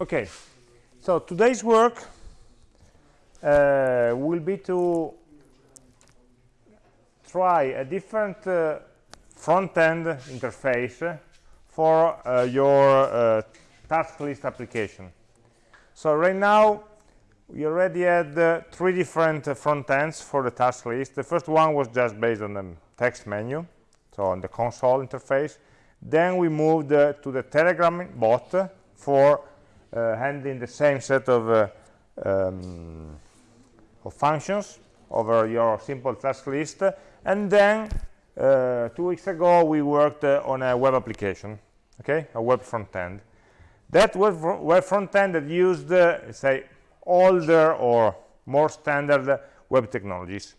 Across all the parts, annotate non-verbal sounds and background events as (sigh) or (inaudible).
Okay, so today's work uh, will be to try a different uh, front-end interface for uh, your uh, task list application. So right now, we already had uh, three different uh, front ends for the task list. The first one was just based on the text menu, so on the console interface. Then we moved to the Telegram bot for handling the same set of, uh, um, of functions over your simple task list. And then uh, two weeks ago we worked on a web application okay? A web front end that web, web front end that used say older or more standard web technologies.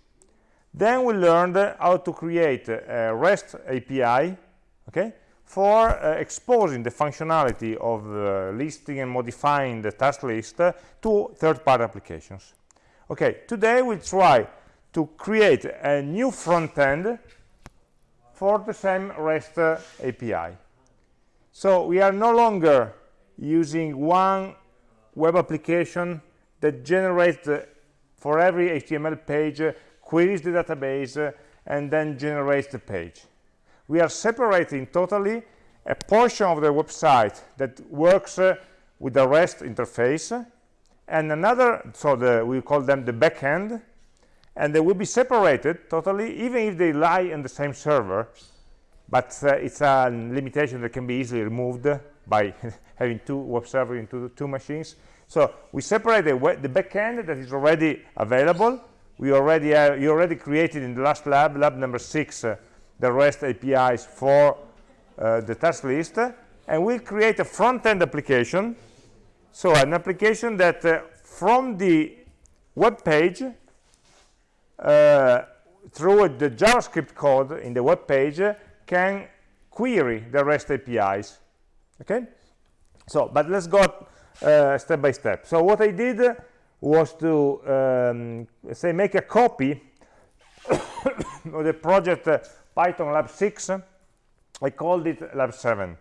Then we learned how to create a REST API okay for uh, exposing the functionality of uh, listing and modifying the task list uh, to third-party applications. Okay, today we'll try to create a new front end for the same REST uh, API. So we are no longer using one web application that generates uh, for every HTML page, uh, queries the database, and then generates the page we are separating totally a portion of the website that works uh, with the REST interface and another, so the, we call them the backend, and they will be separated totally, even if they lie in the same server, but uh, it's a limitation that can be easily removed by (laughs) having two web servers into two machines. So we separate the, the backend that is already available. We already have, you already created in the last lab, lab number six, uh, the REST APIs for uh, the task list and we'll create a front-end application. So an application that uh, from the web page uh, through the JavaScript code in the web page can query the REST APIs. Okay? So but let's go uh, step by step. So what I did was to um, say make a copy (coughs) of the project uh, Python Lab 6, I called it Lab 7.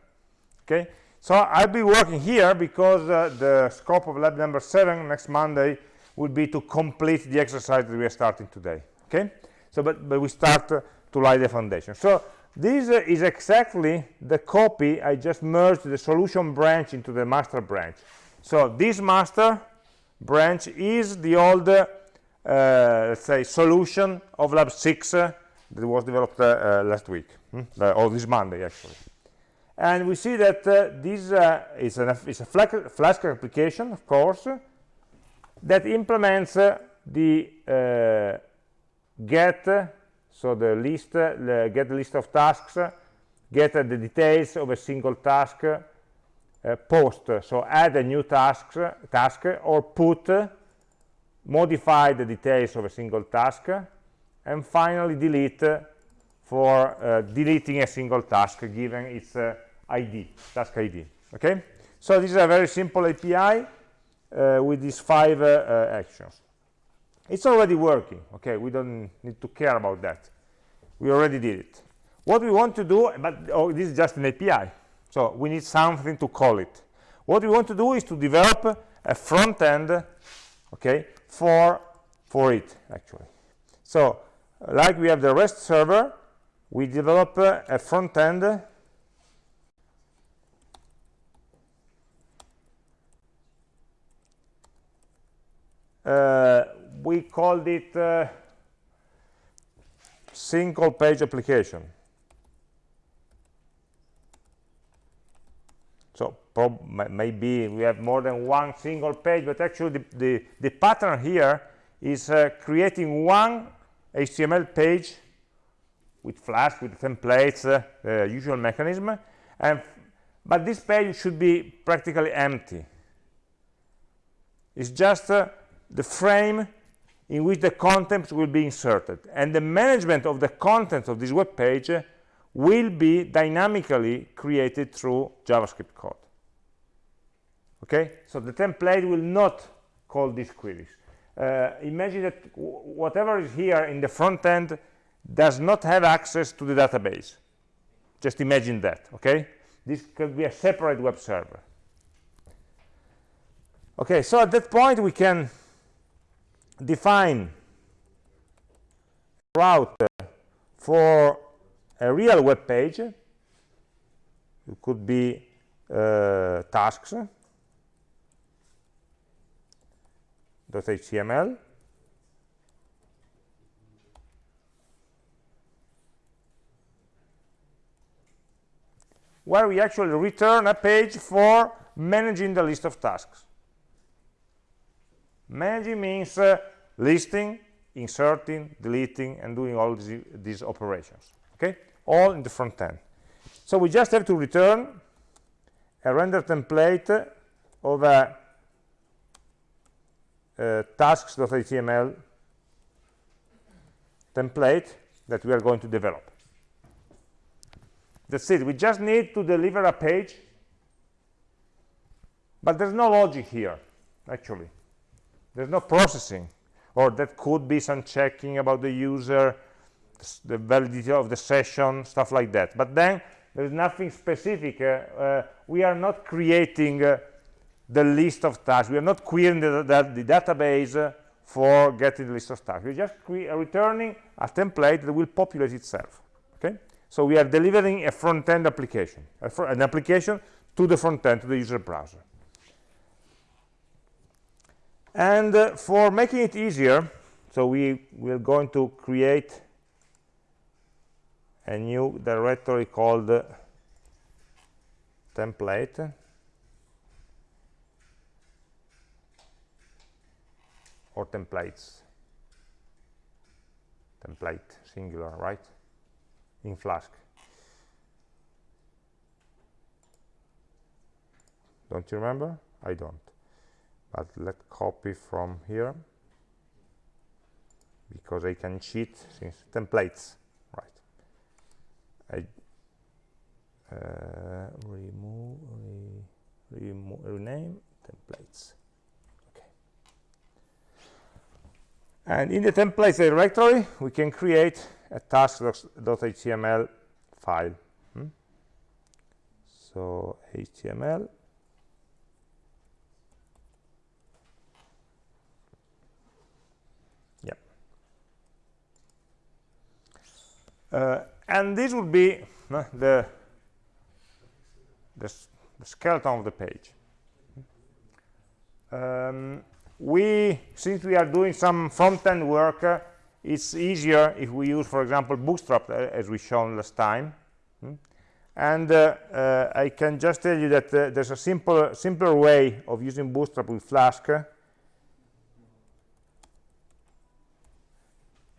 Okay, so I'll be working here because uh, the scope of lab number 7 next Monday will be to complete the exercise that we are starting today. Okay, so but, but we start uh, to lay the foundation. So this uh, is exactly the copy I just merged the solution branch into the master branch. So this master branch is the old, uh, let's say, solution of lab 6 that was developed uh, uh, last week, hmm? Uh, or this Monday actually. And we see that uh, this uh, is, an, is a Flask application, of course, that implements uh, the get, so the list, the get the list of tasks, get the details of a single task, uh, post so add a new task task or put modify the details of a single task and finally delete for uh, deleting a single task given its uh, id task id okay? So this is a very simple api uh, with these five uh, uh, actions. It's already working okay? We don't need to care about that. We already did it. What we want to do but oh, this is just an api so we need something to call it. What we want to do is to develop a front end okay for for it actually. So like we have the REST server, we develop a front end. Uh, we called it uh, single page application. So maybe we have more than one single page but actually the, the, the pattern here is uh, creating one HTML page with Flask, with templates, uh, the usual mechanism, and but this page should be practically empty. It's just uh, the frame in which the content will be inserted, and the management of the content of this web page will be dynamically created through JavaScript code. Okay, so the template will not call these queries uh, imagine that whatever is here in the front end does not have access to the database. Just imagine that okay? This could be a separate web server. Okay so at that point we can define route for a real web page. It could be uh, tasks .html where we actually return a page for managing the list of tasks. Managing means uh, listing, inserting, deleting, and doing all these, these operations. Okay, all in the front end. So we just have to return a render template of a uh, tasks.html template that we are going to develop. That's it. We just need to deliver a page. But there's no logic here, actually. There's no processing. Or that could be some checking about the user, the validity of the session, stuff like that. But then there's nothing specific. Uh, uh, we are not creating uh, the list of tasks. We are not querying the, the, the database uh, for getting the list of tasks. We're just returning a template that will populate itself. Okay? So we are delivering a front-end application, fr an application to the front-end, to the user browser. And uh, for making it easier, so we we're going to create a new directory called uh, template. Or templates template singular right in Flask. Don't you remember? I don't. But let's copy from here because I can cheat since templates, right? I uh, remove, re, remove, rename templates. Okay. And in the templates directory, we can create a task.html file. Hmm? So HTML. Yeah. Uh, and this would be uh, the, the, the skeleton of the page. Um, we, since we are doing some front-end work, uh, it's easier if we use, for example, Bootstrap, uh, as we shown last time. Hmm? And uh, uh, I can just tell you that uh, there's a simple, simpler way of using Bootstrap with Flask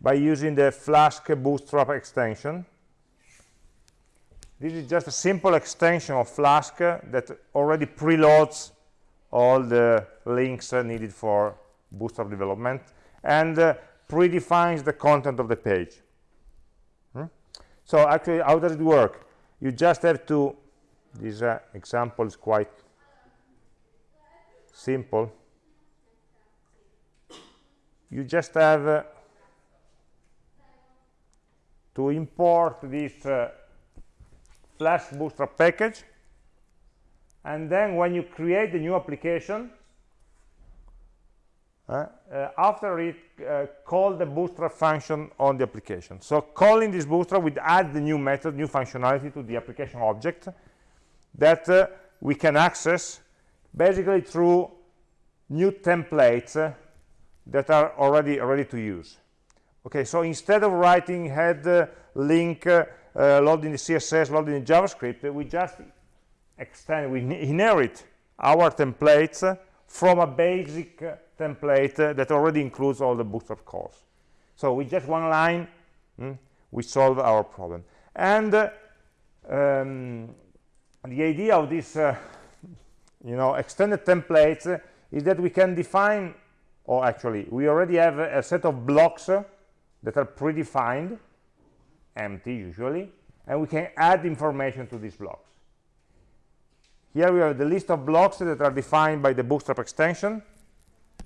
by using the Flask Bootstrap extension. This is just a simple extension of Flask that already preloads all the links needed for Bootstrap development. And uh, predefines the content of the page. Hmm? So actually, how does it work? You just have to, this uh, example is quite simple. You just have uh, to import this uh, Flask Bootstrap package, and then when you create the new application, uh, after it uh, call the bootstrap function on the application. So calling this bootstrap would add the new method new functionality to the application object that uh, we can access basically through new templates uh, that are already ready to use. Okay so instead of writing head uh, link uh, loading the css loading the javascript we just extend we inherit our templates from a basic template that already includes all the bootstrap calls. So with just one line, mm, we solve our problem. And uh, um, the idea of this, uh, you know, extended templates uh, is that we can define, or actually, we already have a, a set of blocks that are predefined, empty usually, and we can add information to these blocks. Here we have the list of blocks that are defined by the Bootstrap extension,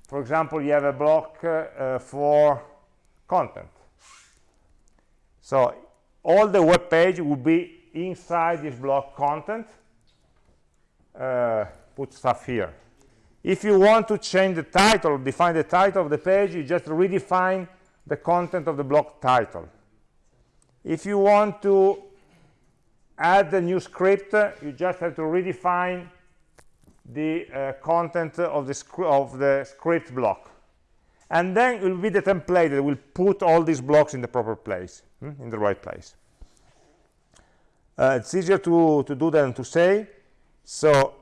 for example, you have a block uh, for content. So all the web page will be inside this block content. Uh, put stuff here. if you want to change the title define the title of the page you just redefine the content of the block title if you want to add a new script. You just have to redefine the uh, content of the, of the script block. And then it will be the template that will put all these blocks in the proper place hmm, in the right place. Uh, it's easier to to do than to say. So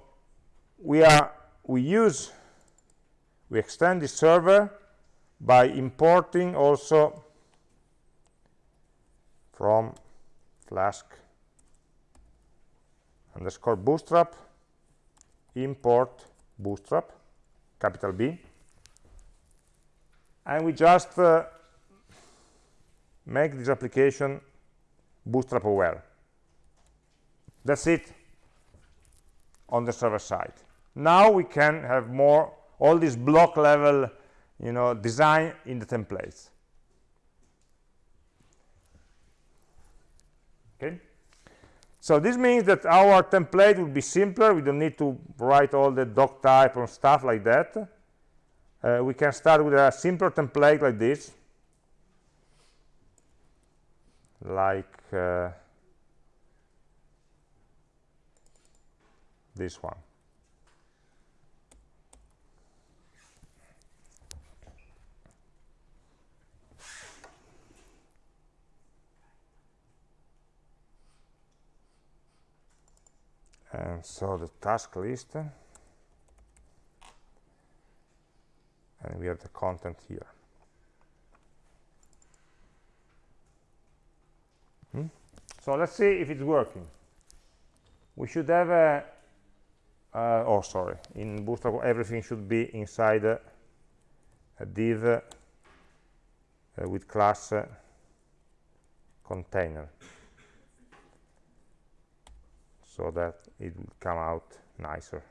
we are we use we extend the server by importing also from flask underscore bootstrap import bootstrap capital B. And we just uh, make this application bootstrap aware. That's it on the server side. Now we can have more all this block level you know design in the templates. Okay so this means that our template will be simpler. We don't need to write all the doc type and stuff like that. Uh, we can start with a simpler template like this. Like uh, this one and so the task list and we have the content here. Hmm? so let's see if it's working. We should have a uh, oh sorry. In bootstrap everything should be inside a, a div uh, with class uh, container so that it will come out nicer.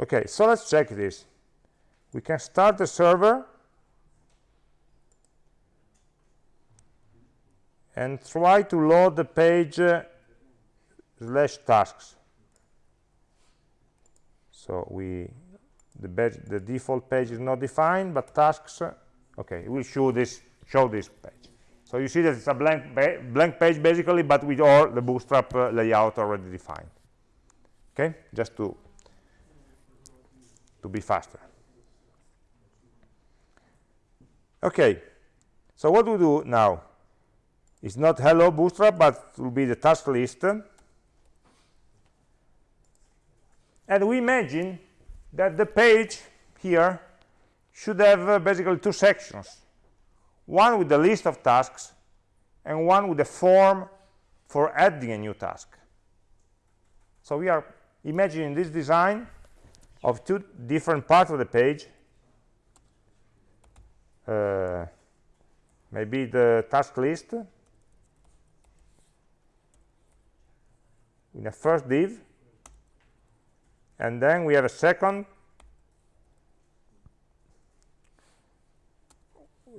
Okay so let's check this. We can start the server and try to load the page uh, slash tasks. So we the, the default page is not defined but tasks okay will show this show this page. So you see that it's a blank blank page basically but with all the bootstrap uh, layout already defined. Okay just to to be faster. Okay so what we do now it's not hello bootstrap but it will be the task list. And we imagine that the page here should have uh, basically two sections. One with the list of tasks and one with the form for adding a new task. So we are imagining this design of two different parts of the page. Uh, maybe the task list. In a first div and then we have a second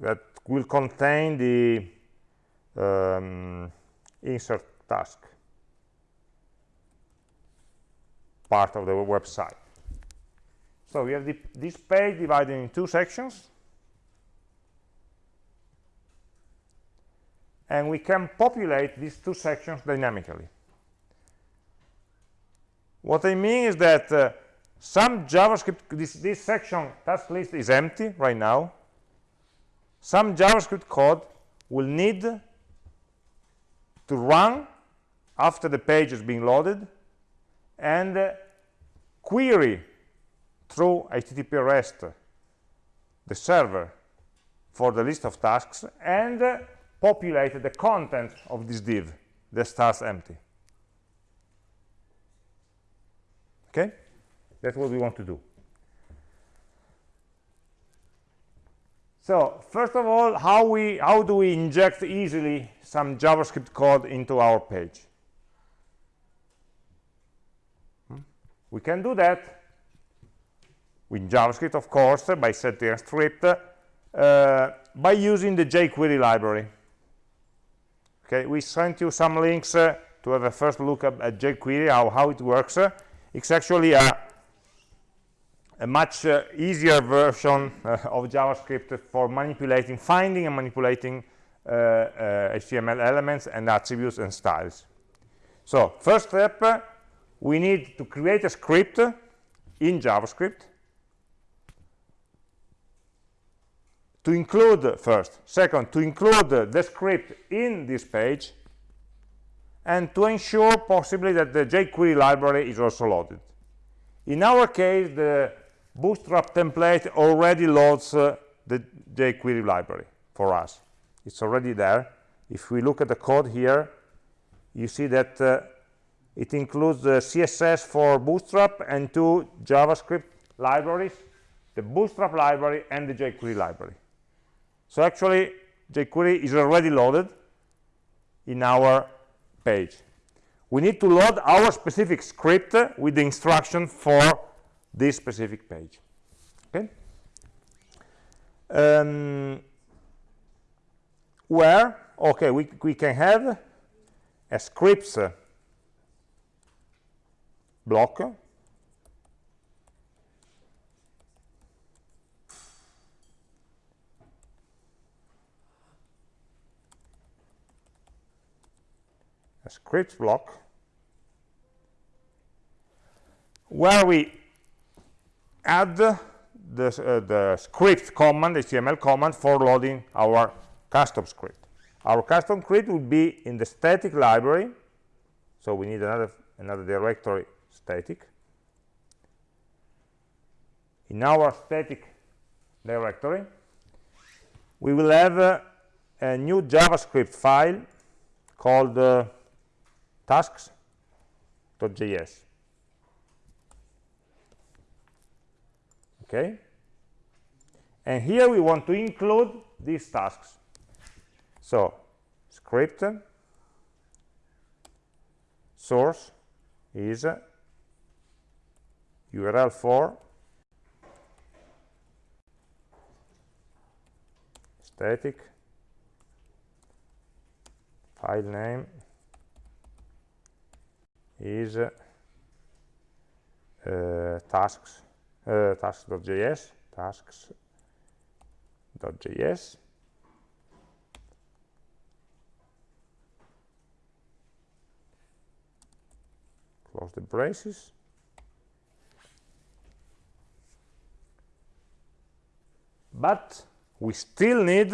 that will contain the um, insert task part of the website. So we have the, this page divided in two sections. And we can populate these two sections dynamically what I mean is that uh, some JavaScript, this, this section task list is empty right now. Some JavaScript code will need to run after the page is being loaded and uh, query through HTTP REST the server for the list of tasks and uh, populate the content of this div that starts empty. Okay that's what we want to do so first of all how we how do we inject easily some javascript code into our page hmm? we can do that with javascript of course by setting a script uh, by using the jQuery library Okay, we sent you some links uh, to have a first look at, at jQuery, how, how it works. Uh, it's actually a, a much uh, easier version uh, of JavaScript for manipulating, finding and manipulating HTML uh, uh, elements and attributes and styles. So first step, we need to create a script in JavaScript to include first second to include the script in this page and to ensure possibly that the jQuery library is also loaded. In our case the bootstrap template already loads uh, the jQuery library for us. It's already there. If we look at the code here you see that uh, it includes the css for bootstrap and two javascript libraries the bootstrap library and the jQuery library. So actually, jQuery is already loaded in our page. We need to load our specific script with the instruction for this specific page. Okay. Um, where okay we, we can have a scripts block a script block where we add the, uh, the script command, HTML command for loading our custom script. Our custom script will be in the static library, so we need another, another directory static. In our static directory, we will have uh, a new JavaScript file called uh, tasks.js okay? And here we want to include these tasks. So script source is url for static file name is uh, tasks uh, tasks.js tasks.js close the braces. But we still need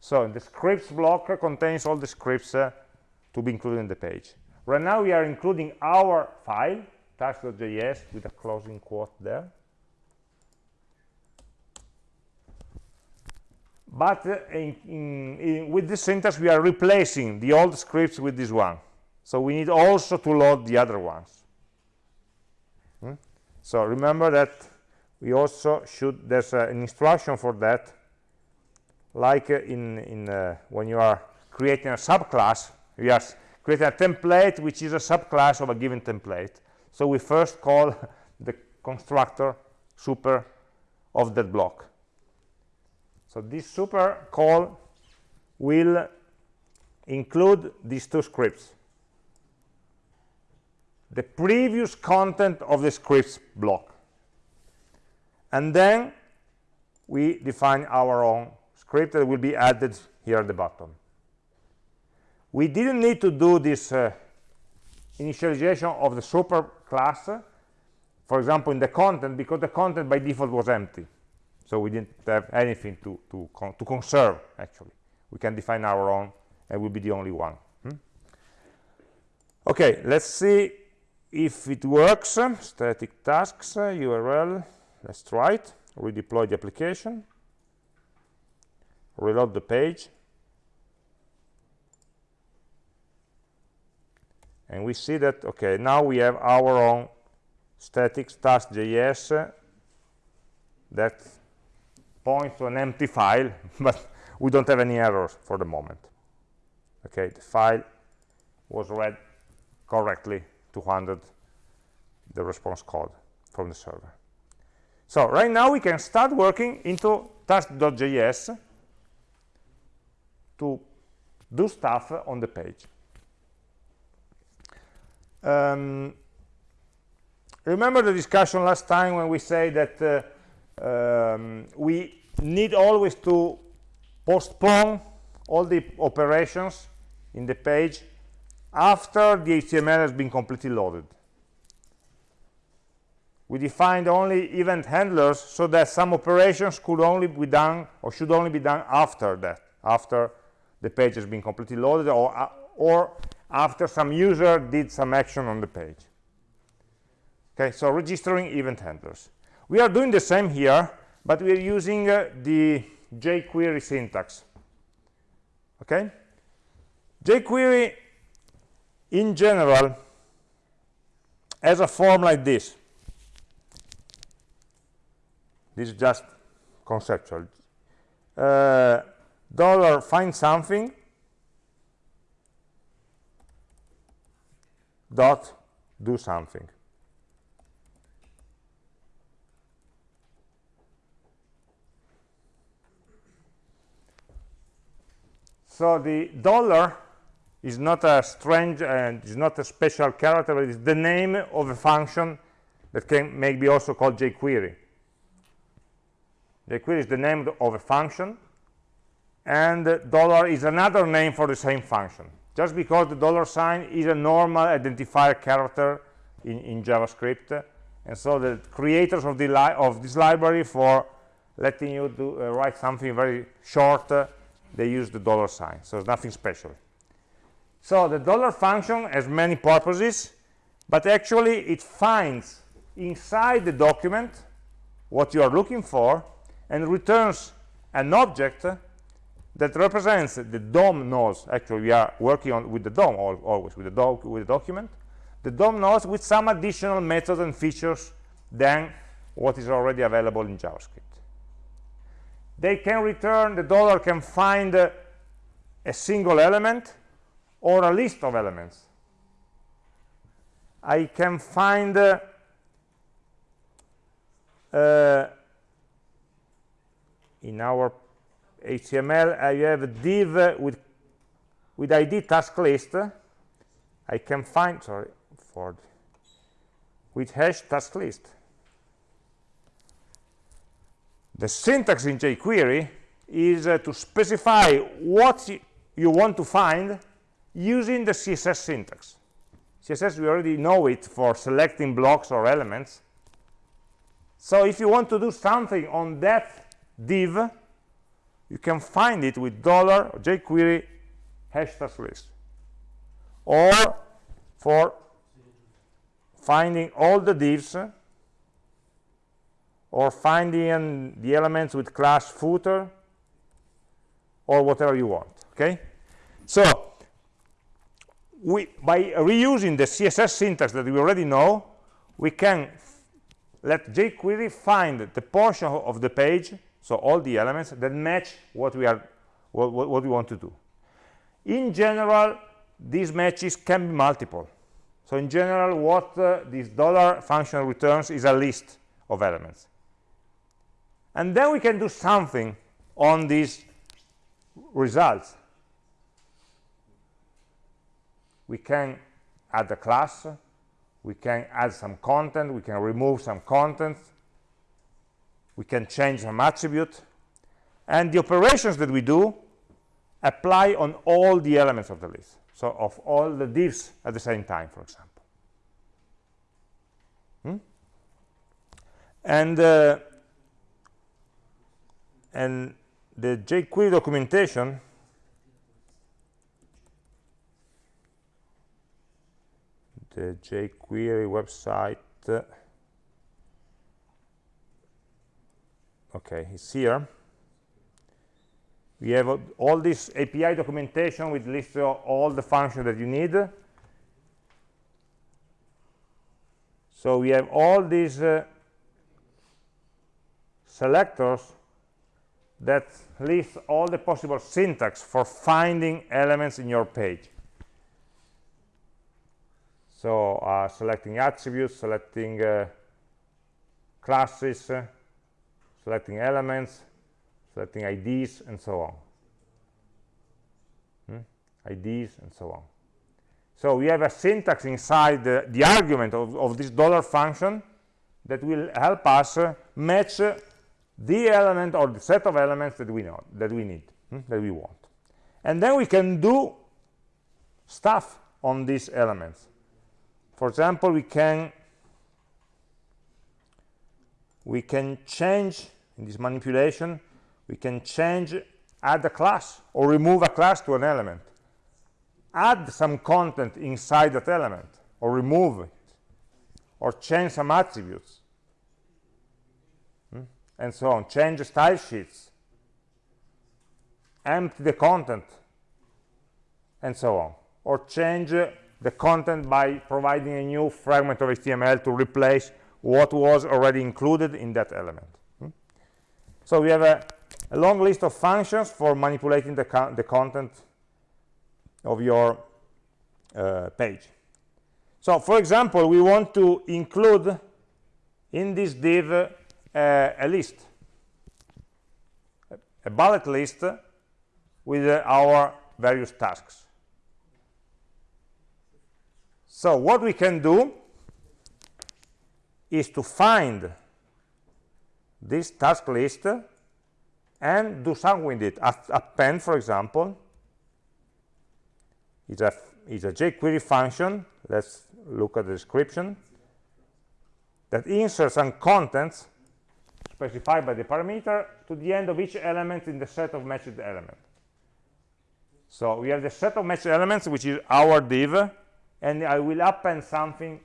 so the scripts block contains all the scripts uh, to be included in the page Right now we are including our file, task.js, with a closing quote there. But uh, in, in, in, with this syntax, we are replacing the old scripts with this one. So we need also to load the other ones. Hmm? So remember that we also should, there's uh, an instruction for that, like uh, in, in uh, when you are creating a subclass, you are create a template which is a subclass of a given template. So we first call (laughs) the constructor super of that block. So this super call will include these two scripts. The previous content of the scripts block. And then we define our own script that will be added here at the bottom we didn't need to do this uh, initialization of the super class for example in the content because the content by default was empty. So we didn't have anything to to, con to conserve actually. We can define our own and we'll be the only one. Hmm? okay let's see if it works. Static tasks url let's try it. Redeploy the application. Reload the page and we see that okay now we have our own static task.js that points to an empty file (laughs) but we don't have any errors for the moment okay the file was read correctly 200 the response code from the server so right now we can start working into task.js to do stuff on the page. Um, remember the discussion last time when we say that uh, um, we need always to postpone all the operations in the page after the HTML has been completely loaded. We defined only event handlers so that some operations could only be done or should only be done after that, after the page has been completely loaded or, uh, or after some user did some action on the page. Okay, so registering event handlers. We are doing the same here, but we are using uh, the jQuery syntax. Okay? jQuery, in general, has a form like this. This is just conceptual. Uh, dollar find something dot do something. So the dollar is not a strange and is not a special character, but it's the name of a function that can maybe also called jQuery. jQuery is the name of a function, and dollar is another name for the same function just because the dollar sign is a normal identifier character in, in JavaScript. And so the creators of, the of this library for letting you do, uh, write something very short uh, they use the dollar sign. So it's nothing special. So the dollar function has many purposes but actually it finds inside the document what you are looking for and returns an object that represents the DOM nodes. Actually, we are working on with the DOM always with the doc with the document. The DOM nodes with some additional methods and features than what is already available in JavaScript. They can return the dollar can find a single element or a list of elements. I can find uh, uh, in our HTML, I have a div with with ID task list. I can find sorry for with hash task list. The syntax in jQuery is uh, to specify what you want to find using the CSS syntax. CSS, we already know it for selecting blocks or elements. So if you want to do something on that div, you can find it with dollar jQuery hashtag list. Or for finding all the divs or finding the elements with class footer or whatever you want okay? So we by reusing the css syntax that we already know we can let jQuery find the portion of the page so all the elements that match what we are what, what, what we want to do. In general these matches can be multiple. So in general what uh, this dollar function returns is a list of elements. And then we can do something on these results. We can add a class. We can add some content. We can remove some content we can change some attribute. And the operations that we do apply on all the elements of the list. So of all the divs at the same time for example. Hmm? and uh, and the jQuery documentation the jQuery website uh, okay it's here. We have all this API documentation with list of all the functions that you need. So we have all these uh, selectors that list all the possible syntax for finding elements in your page. So uh, selecting attributes selecting uh, classes selecting elements, selecting IDs, and so on. hmm? IDs, and so on. So we have a syntax inside the, the argument of, of, this dollar function that will help us uh, match uh, the element or the set of elements that we know that we need hmm, that we want and then we can do stuff on these elements for example we can we can change in this manipulation we can change add a class or remove a class to an element. Add some content inside that element or remove it or change some attributes. Hmm? and so on. Change style sheets. Empty the content and so on. Or change the content by providing a new fragment of HTML to replace what was already included in that element? So we have a, a, long list of functions for manipulating the, the content of your uh, page. So, for example, we want to include in this div uh, a list, a bullet list with uh, our various tasks. So what we can do is to find this task list and do something with it. Append, for example, is a, is a jQuery function. Let's look at the description that inserts some contents specified by the parameter to the end of each element in the set of matched elements. So we have the set of matched elements, which is our div, and I will append something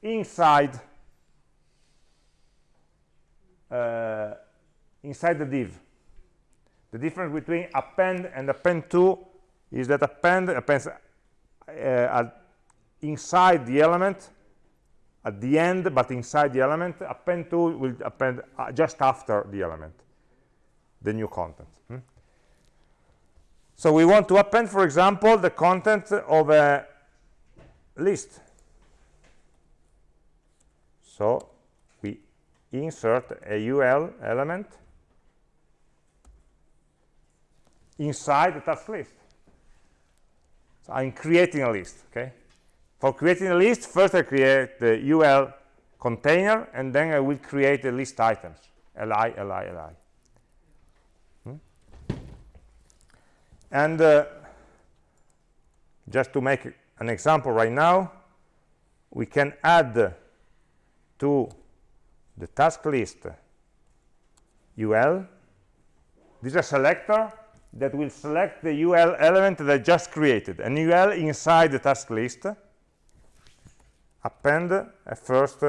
inside uh, inside the div. The difference between append and append to is that append appends uh, inside the element at the end but inside the element append to will append uh, just after the element the new content hmm? so we want to append for example the content of a list so insert a ul element inside the task list so I'm creating a list, okay? For creating a list, first I create the UL container, and then I will create the list items, li, li, li. Hmm? And uh, just to make an example right now, we can add to the task list UL. This is a selector that will select the UL element that I just created, an UL inside the task list, append a first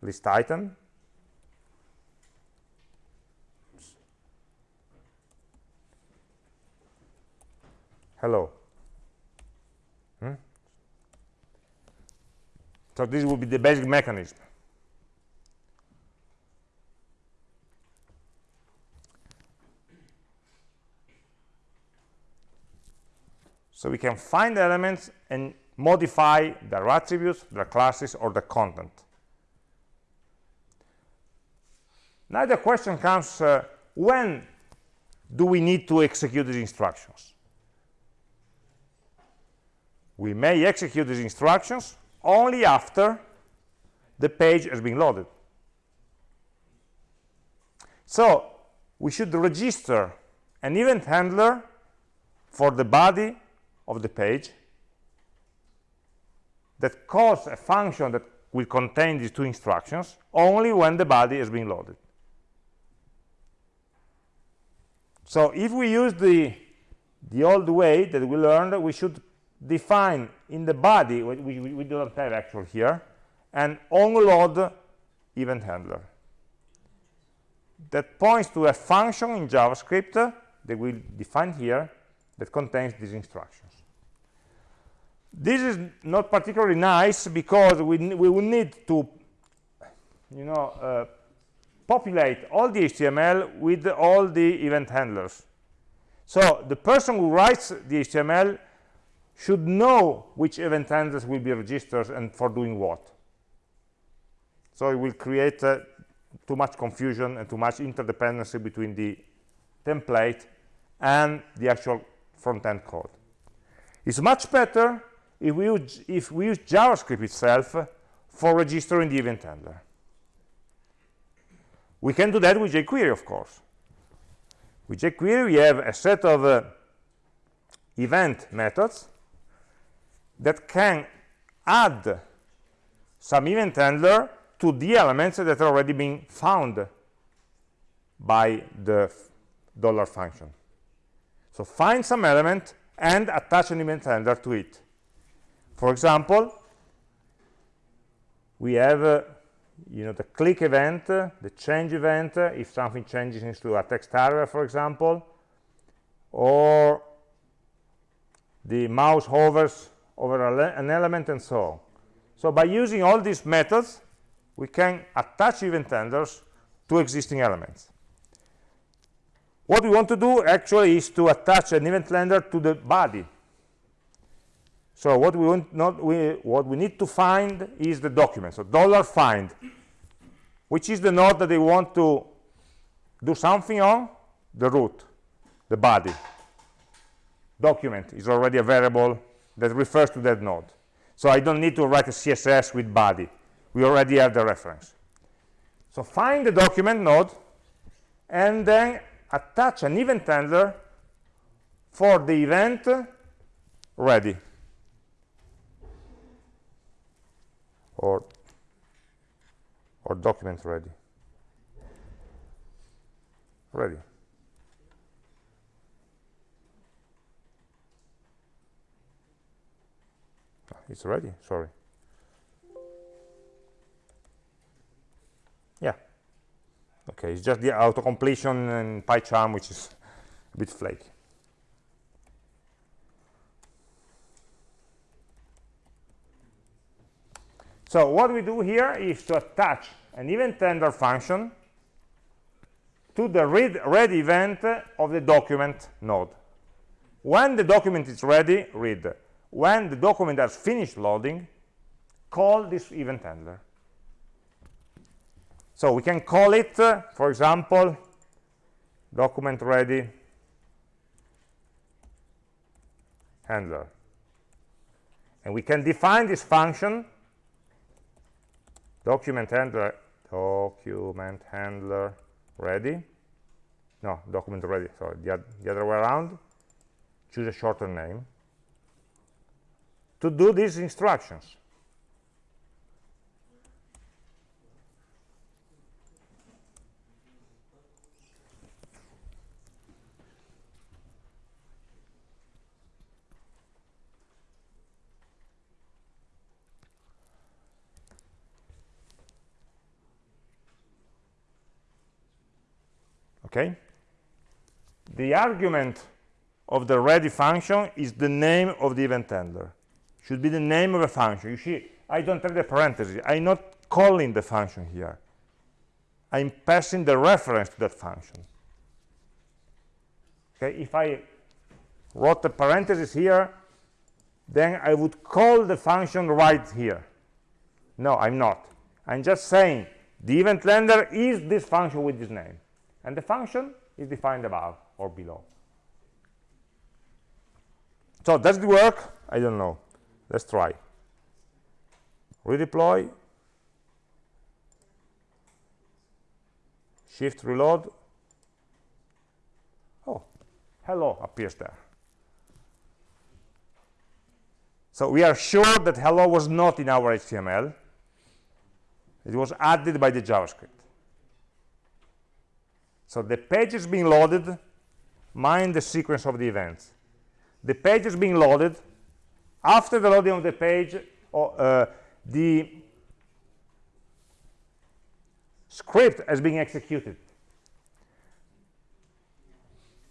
list item, hello. So this will be the basic mechanism. So we can find elements and modify their attributes, their classes, or the content. Now the question comes, uh, when do we need to execute these instructions? We may execute these instructions only after the page has been loaded. So we should register an event handler for the body of the page that calls a function that will contain these two instructions only when the body has been loaded. So if we use the, the old way that we learned, we should define in the body, we, we, we don't have actual here, an onload event handler that points to a function in JavaScript that we define here that contains these instructions. This is not particularly nice because we, we will need to, you know, uh, populate all the HTML with all the event handlers. So the person who writes the HTML should know which event handlers will be registered and for doing what. So it will create uh, too much confusion and too much interdependency between the template and the actual front-end code. It's much better if we, use, if we use JavaScript itself for registering the event handler. We can do that with jQuery, of course. With jQuery, we have a set of uh, event methods that can add some event handler to the elements that are already being found by the dollar function. So find some element and attach an event handler to it. For example, we have uh, you know the click event, uh, the change event, uh, if something changes into a text area, for example, or the mouse hovers over an element and so on. So by using all these methods, we can attach event handlers to existing elements. What we want to do actually is to attach an event handler to the body. So what we want not we what we need to find is the document. So dollar find, which is the node that they want to do something on, the root, the body. Document is already a variable that refers to that node. So I don't need to write a CSS with body. We already have the reference. So find the document node and then attach an event handler for the event ready or or document ready ready it's ready sorry. Yeah. Okay it's just the auto completion in PyCharm which is a bit flaky. So what we do here is to attach an event handler function to the read read event of the document node. When the document is ready read when the document has finished loading call this event handler so we can call it, uh, for example, document ready handler. And we can define this function, document handler, document handler ready. No, document ready, sorry, the, the other way around. Choose a shorter name. To do these instructions. okay the argument of the ready function is the name of the event handler should be the name of a function. You see i don't have the parentheses. I'm not calling the function here. I'm passing the reference to that function. Okay if i wrote the parentheses here then i would call the function right here. No i'm not. I'm just saying the event handler is this function with this name. And the function is defined above or below. So does it work? I don't know let's try. Redeploy. Shift reload. Oh hello appears there. So we are sure that hello was not in our html it was added by the javascript. So the page is being loaded, mind the sequence of the events. The page is being loaded. After the loading of the page, uh, the script has been executed.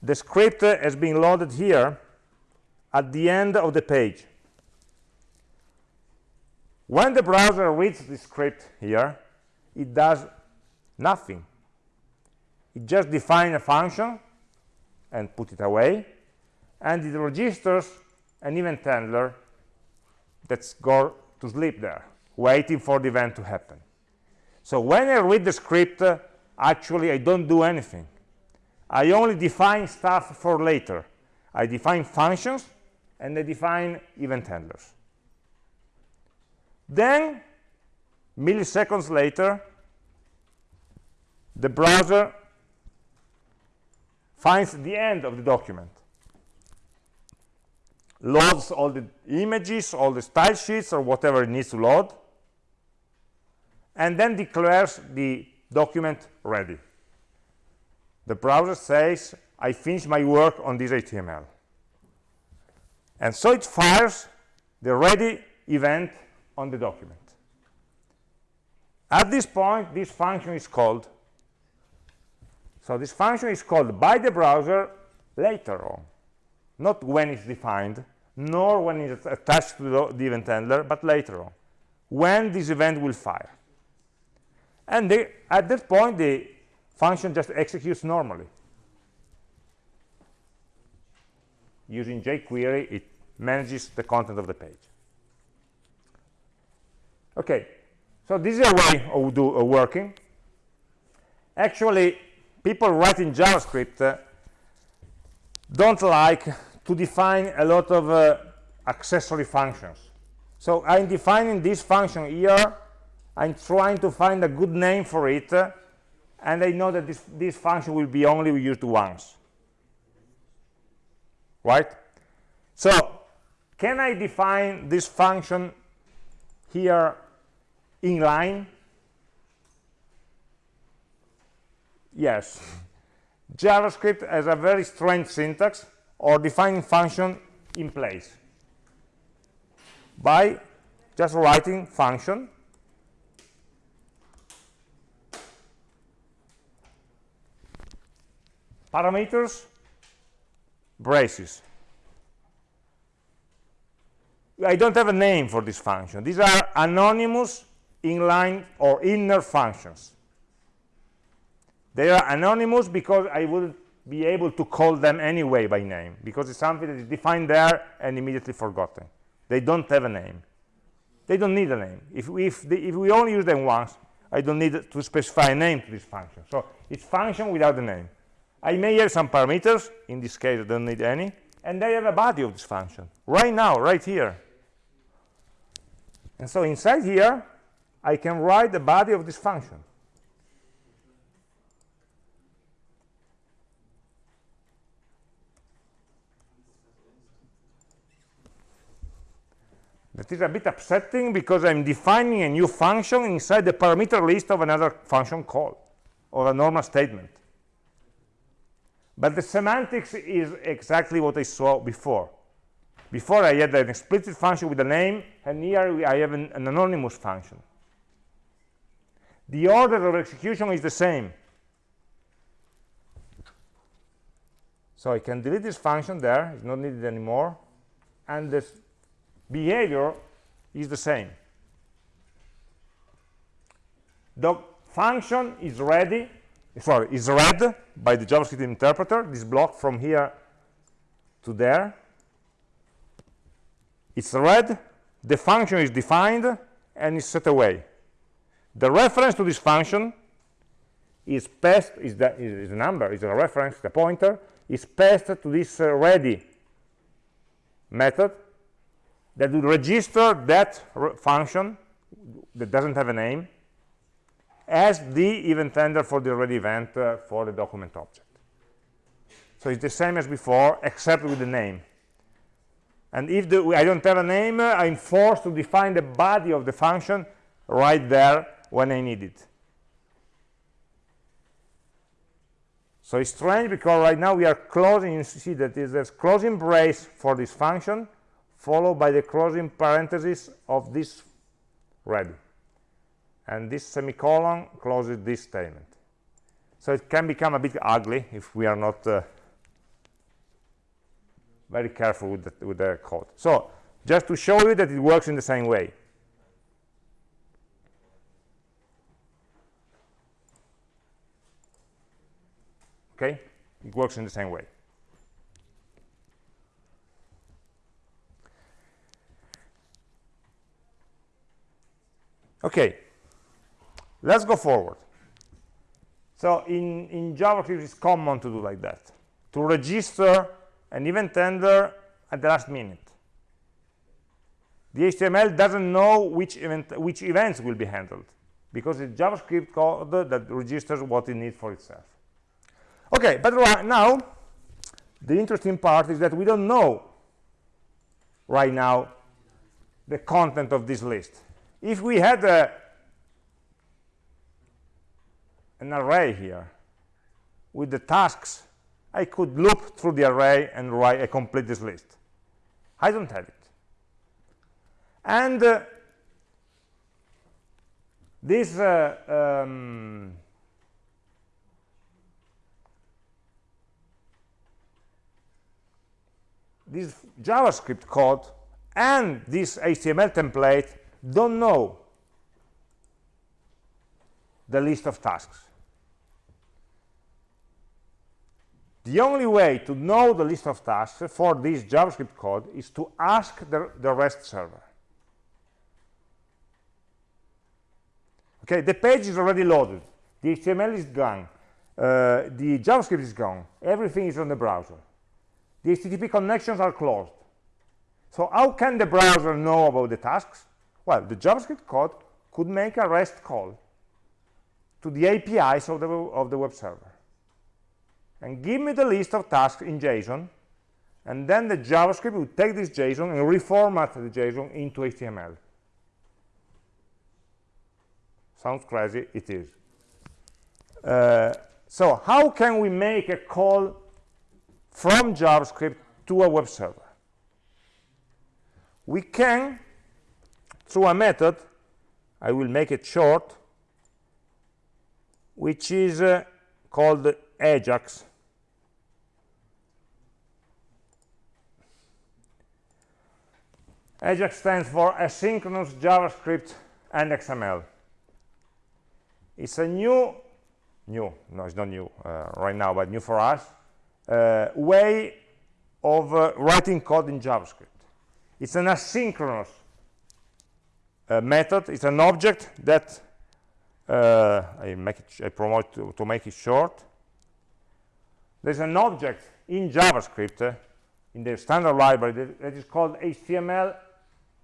The script has been loaded here at the end of the page. When the browser reads the script here, it does nothing it just defines a function and put it away and it registers an event handler that's go to sleep there waiting for the event to happen so when i read the script uh, actually i don't do anything I only define stuff for later. I define functions and I define event handlers. Then, milliseconds later, the browser finds the end of the document loads all the images all the style sheets or whatever it needs to load and then declares the document ready. The browser says i finished my work on this html and so it fires the ready event on the document. At this point this function is called so this function is called by the browser later on, not when it's defined, nor when it's attached to the, event handler, but later on, when this event will fire. And they, at that point, the function just executes normally. Using jQuery, it manages the content of the page. Okay, so this is a way of, do, of working. Actually, people writing JavaScript uh, don't like to define a lot of uh, accessory functions. So I'm defining this function here. I'm trying to find a good name for it. Uh, and I know that this, this function will be only used once. Right? So can I define this function here in line? Yes. JavaScript has a very strange syntax or defining function in place. By just writing function parameters braces. I don't have a name for this function. These are anonymous inline or inner functions they are anonymous because I wouldn't be able to call them anyway by name, because it's something that is defined there and immediately forgotten. They don't have a name. They don't need a name. If, we, if, the, if we only use them once, I don't need to specify a name to this function. So it's function without a name. I may have some parameters. In this case, I don't need any. And I have a body of this function. Right now, right here. And so inside here, I can write the body of this function. That is a bit upsetting because I'm defining a new function inside the parameter list of another function call or a normal statement. But the semantics is exactly what I saw before. Before I had an explicit function with a name, and here I have an, an anonymous function. The order of execution is the same. So I can delete this function there, it's not needed anymore, and this behavior is the same. The function is ready, sorry, is read by the JavaScript interpreter, this block from here to there. It's read, the function is defined, and is set away. The reference to this function is passed, is, the, is a number, is a reference, the pointer, is passed to this uh, ready method that will register that function that doesn't have a name as the event handler for the event uh, for the document object. So it's the same as before, except with the name. And if the, I don't have a name, uh, I'm forced to define the body of the function right there when I need it. So it's strange because right now we are closing, you see that there's closing brace for this function, followed by the closing parenthesis of this ready. And this semicolon closes this statement. So it can become a bit ugly if we are not uh, very careful with the, with the code. So just to show you that it works in the same way. Okay? It works in the same way. Okay, let's go forward. So in, in JavaScript, it's common to do like that, to register an event handler at the last minute. The HTML doesn't know which, event, which events will be handled because it's JavaScript code that registers what it needs for itself. Okay, but right now, the interesting part is that we don't know right now the content of this list. If we had a, an array here with the tasks, I could loop through the array and write a complete this list. I don't have it. And uh, this uh, um, this JavaScript code and this HTML template don't know the list of tasks. The only way to know the list of tasks for this JavaScript code is to ask the, the REST server. Okay, the page is already loaded. The HTML is gone. Uh, the JavaScript is gone. Everything is on the browser. The HTTP connections are closed. So how can the browser know about the tasks? Well, the JavaScript code could make a REST call to the APIs of the, of the web server and give me the list of tasks in JSON and then the JavaScript would take this JSON and reformat the JSON into HTML. Sounds crazy, it is. Uh, so how can we make a call from JavaScript to a web server? We can, through a method, I will make it short, which is uh, called Ajax. Ajax stands for Asynchronous JavaScript and XML. It's a new, new, no, it's not new uh, right now, but new for us, uh, way of uh, writing code in JavaScript. It's an asynchronous uh, method. It's an object that uh, I make it, I promote to, to, make it short. There's an object in JavaScript uh, in the standard library that, that is called HTML,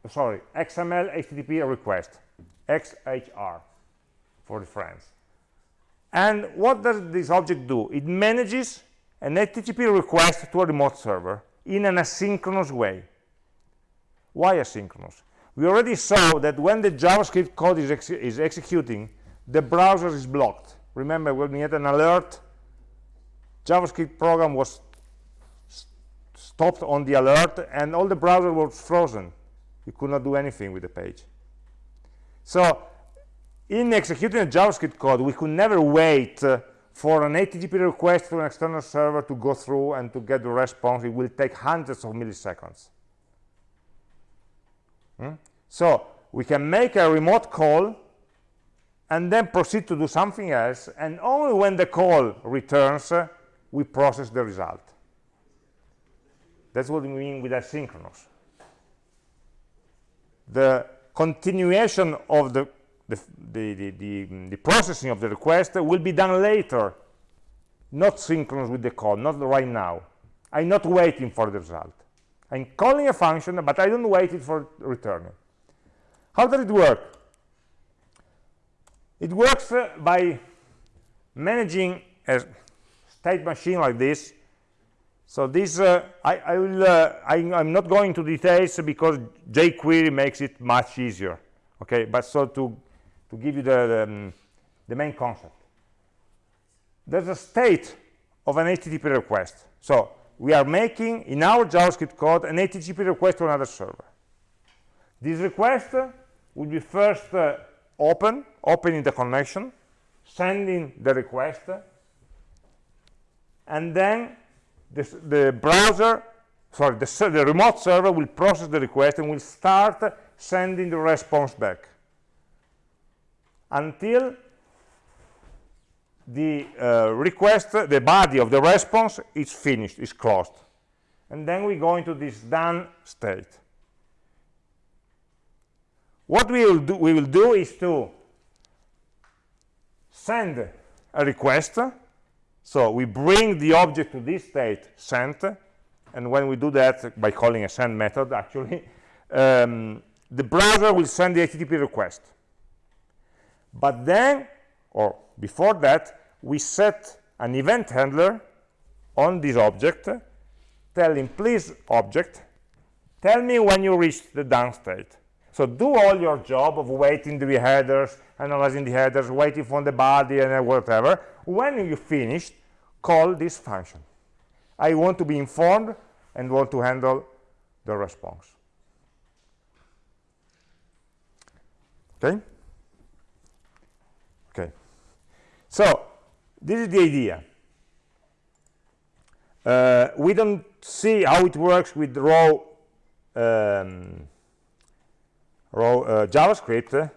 sorry, XML HTTP request, XHR for the friends. And what does this object do? It manages an HTTP request to a remote server in an asynchronous way. Why asynchronous? We already saw that when the JavaScript code is, ex is executing, the browser is blocked. Remember, when we had an alert, JavaScript program was stopped on the alert, and all the browser was frozen. You could not do anything with the page. So in executing a JavaScript code, we could never wait uh, for an HTTP request to an external server to go through and to get the response. It will take hundreds of milliseconds. Hmm? So we can make a remote call and then proceed to do something else, and only when the call returns, uh, we process the result. That's what we mean with asynchronous. The continuation of the the, the, the, the, processing of the request will be done later, not synchronous with the call, not right now. I'm not waiting for the result. I'm calling a function, but I don't wait it for returning. How does it work? It works uh, by managing a state machine like this. So this, uh, I, I, will, uh, I, am not going to details because jQuery makes it much easier. Okay, but so to to give you the, the, um, the main concept. There's a state of an HTTP request. So we are making, in our JavaScript code, an HTTP request to another server. This request will be first uh, open, opening the connection, sending the request, and then the browser, sorry, the, the remote server will process the request and will start sending the response back until the uh, request, the body of the response is finished, is closed. And then we go into this done state. What we will do, we will do is to send a request so we bring the object to this state sent and when we do that by calling a send method (laughs) actually um, the browser will send the http request but then or before that we set an event handler on this object telling please object tell me when you reach the done state. So do all your job of waiting the headers analyzing the headers waiting for the body and uh, whatever. When you finish call this function. I want to be informed and want to handle the response. Okay? Okay. So this is the idea. Uh, we don't see how it works with raw um, raw uh, javascript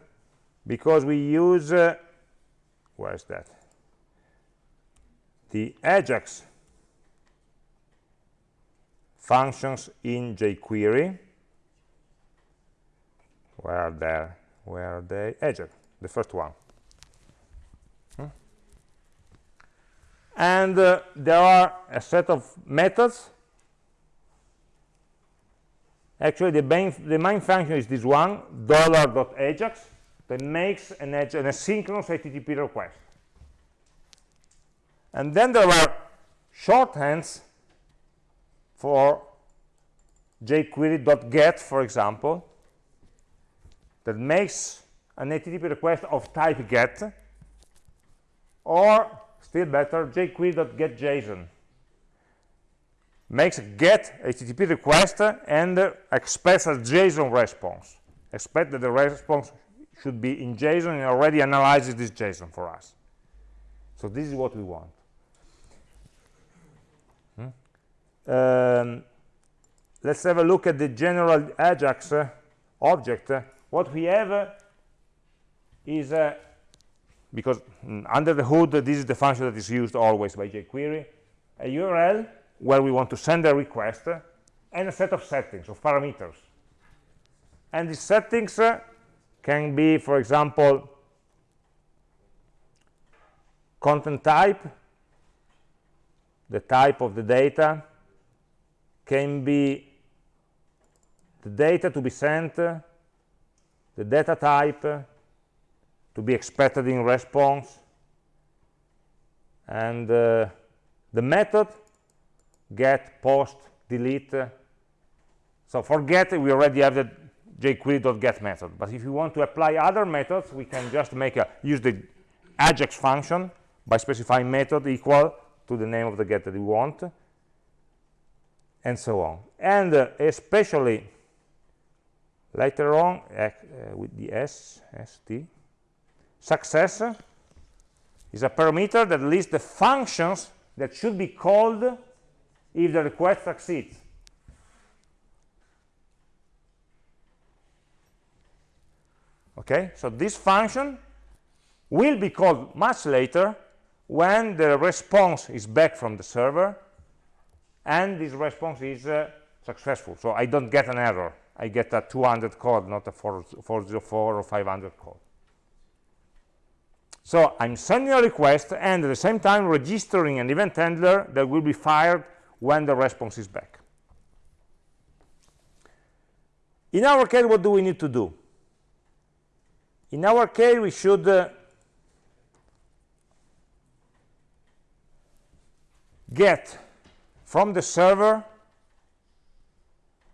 because we use uh, where is that? The ajax functions in jQuery. Where are they? Where are they? Ajax the first one and uh, there are a set of methods. Actually the main the main function is this one dot ajax that makes an, an asynchronous http request. And then there are shorthands for jQuery.get, for example, that makes an HTTP request of type get, or still better, jQuery.getJSON makes a get HTTP request and expects a JSON response. Expect that the response should be in JSON and already analyzes this JSON for us. So this is what we want. um, let's have a look at the general ajax uh, object uh, what we have uh, is uh, because mm, under the hood this is the function that is used always by jQuery a URL where we want to send a request and a set of settings of parameters. And these settings uh, can be for example content type the type of the data can be the data to be sent, the data type to be expected in response, and uh, the method get, post, delete. So for get, we already have the jQuery.get method. But if you want to apply other methods, we can just make a use the Ajax function by specifying method equal to the name of the get that we want and so on and uh, especially later on uh, with the s st success is a parameter that lists the functions that should be called if the request succeeds. Okay? So this function will be called much later when the response is back from the server and this response is uh, successful. So i don't get an error. I get a 200 code not a 404 or 500 code so i'm sending a request and at the same time registering an event handler that will be fired when the response is back in our case what do we need to do in our case we should uh, get from the server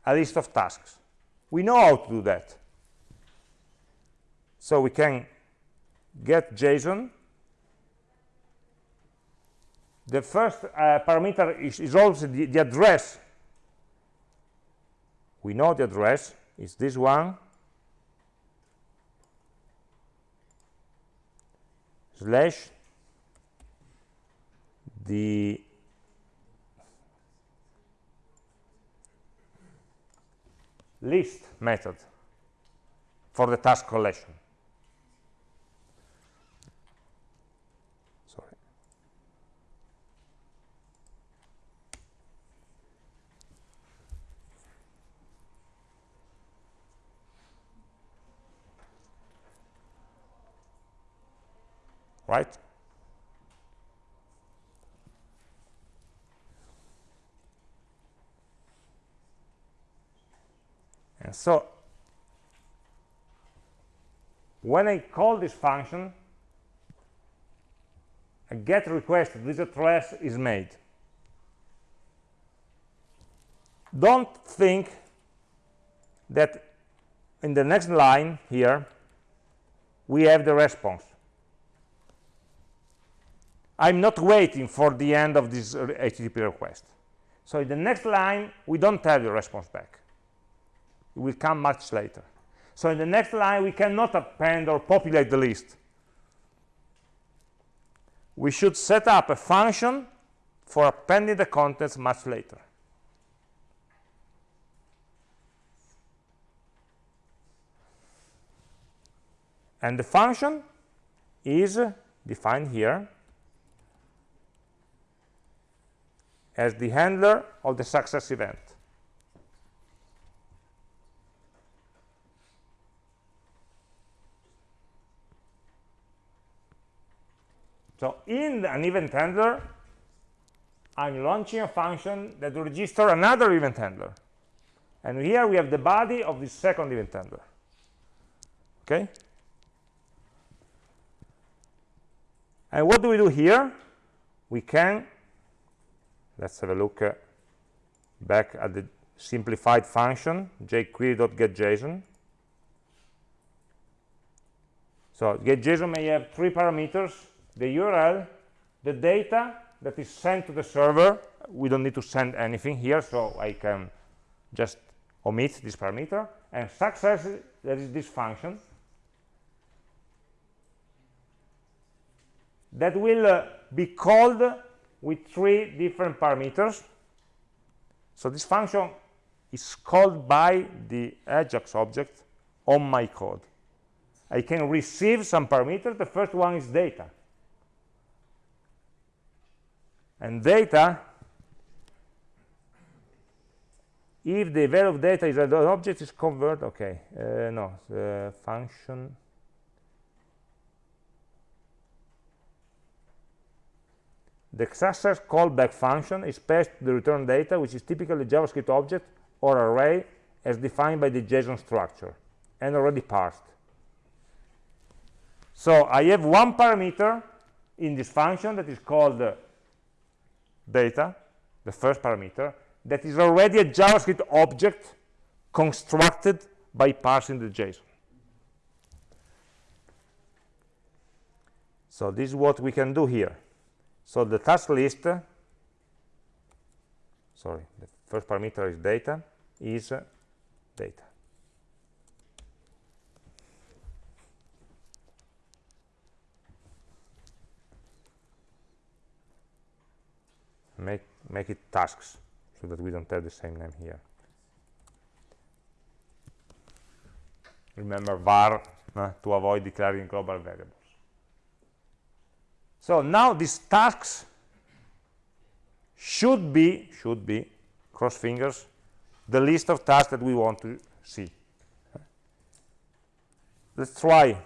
a list of tasks. We know how to do that. So we can get JSON. The first uh, parameter is, is also the, the address. We know the address is this one slash the list method for the task collection. right? And so when I call this function, a get request this address is made. Don't think that in the next line here, we have the response. I'm not waiting for the end of this uh, HTTP request. So in the next line, we don't have the response back. It will come much later. So in the next line, we cannot append or populate the list. We should set up a function for appending the contents much later. And the function is defined here as the handler of the success event. So in an event handler, I'm launching a function that will register another event handler. And here we have the body of the second event handler. Okay? And what do we do here? We can, let's have a look uh, back at the simplified function, jquery.getJSON. So getJSON may have three parameters, the URL, the data that is sent to the server. We don't need to send anything here, so I can just omit this parameter. And success, that is this function, that will uh, be called with three different parameters. So this function is called by the Ajax object on my code. I can receive some parameters. The first one is data. And data, if the value of data is an object, is convert, okay, uh, no, the function The success callback function is passed the return data, which is typically a JavaScript object or array as defined by the JSON structure and already parsed. So I have one parameter in this function that is called uh, data, the first parameter, that is already a JavaScript object constructed by parsing the JSON. So this is what we can do here. So the task list, sorry, the first parameter is data, is data. Make, make it tasks so that we don't have the same name here. Remember var uh, to avoid declaring global variables. So now these tasks should be, should be, cross fingers, the list of tasks that we want to see. Let's try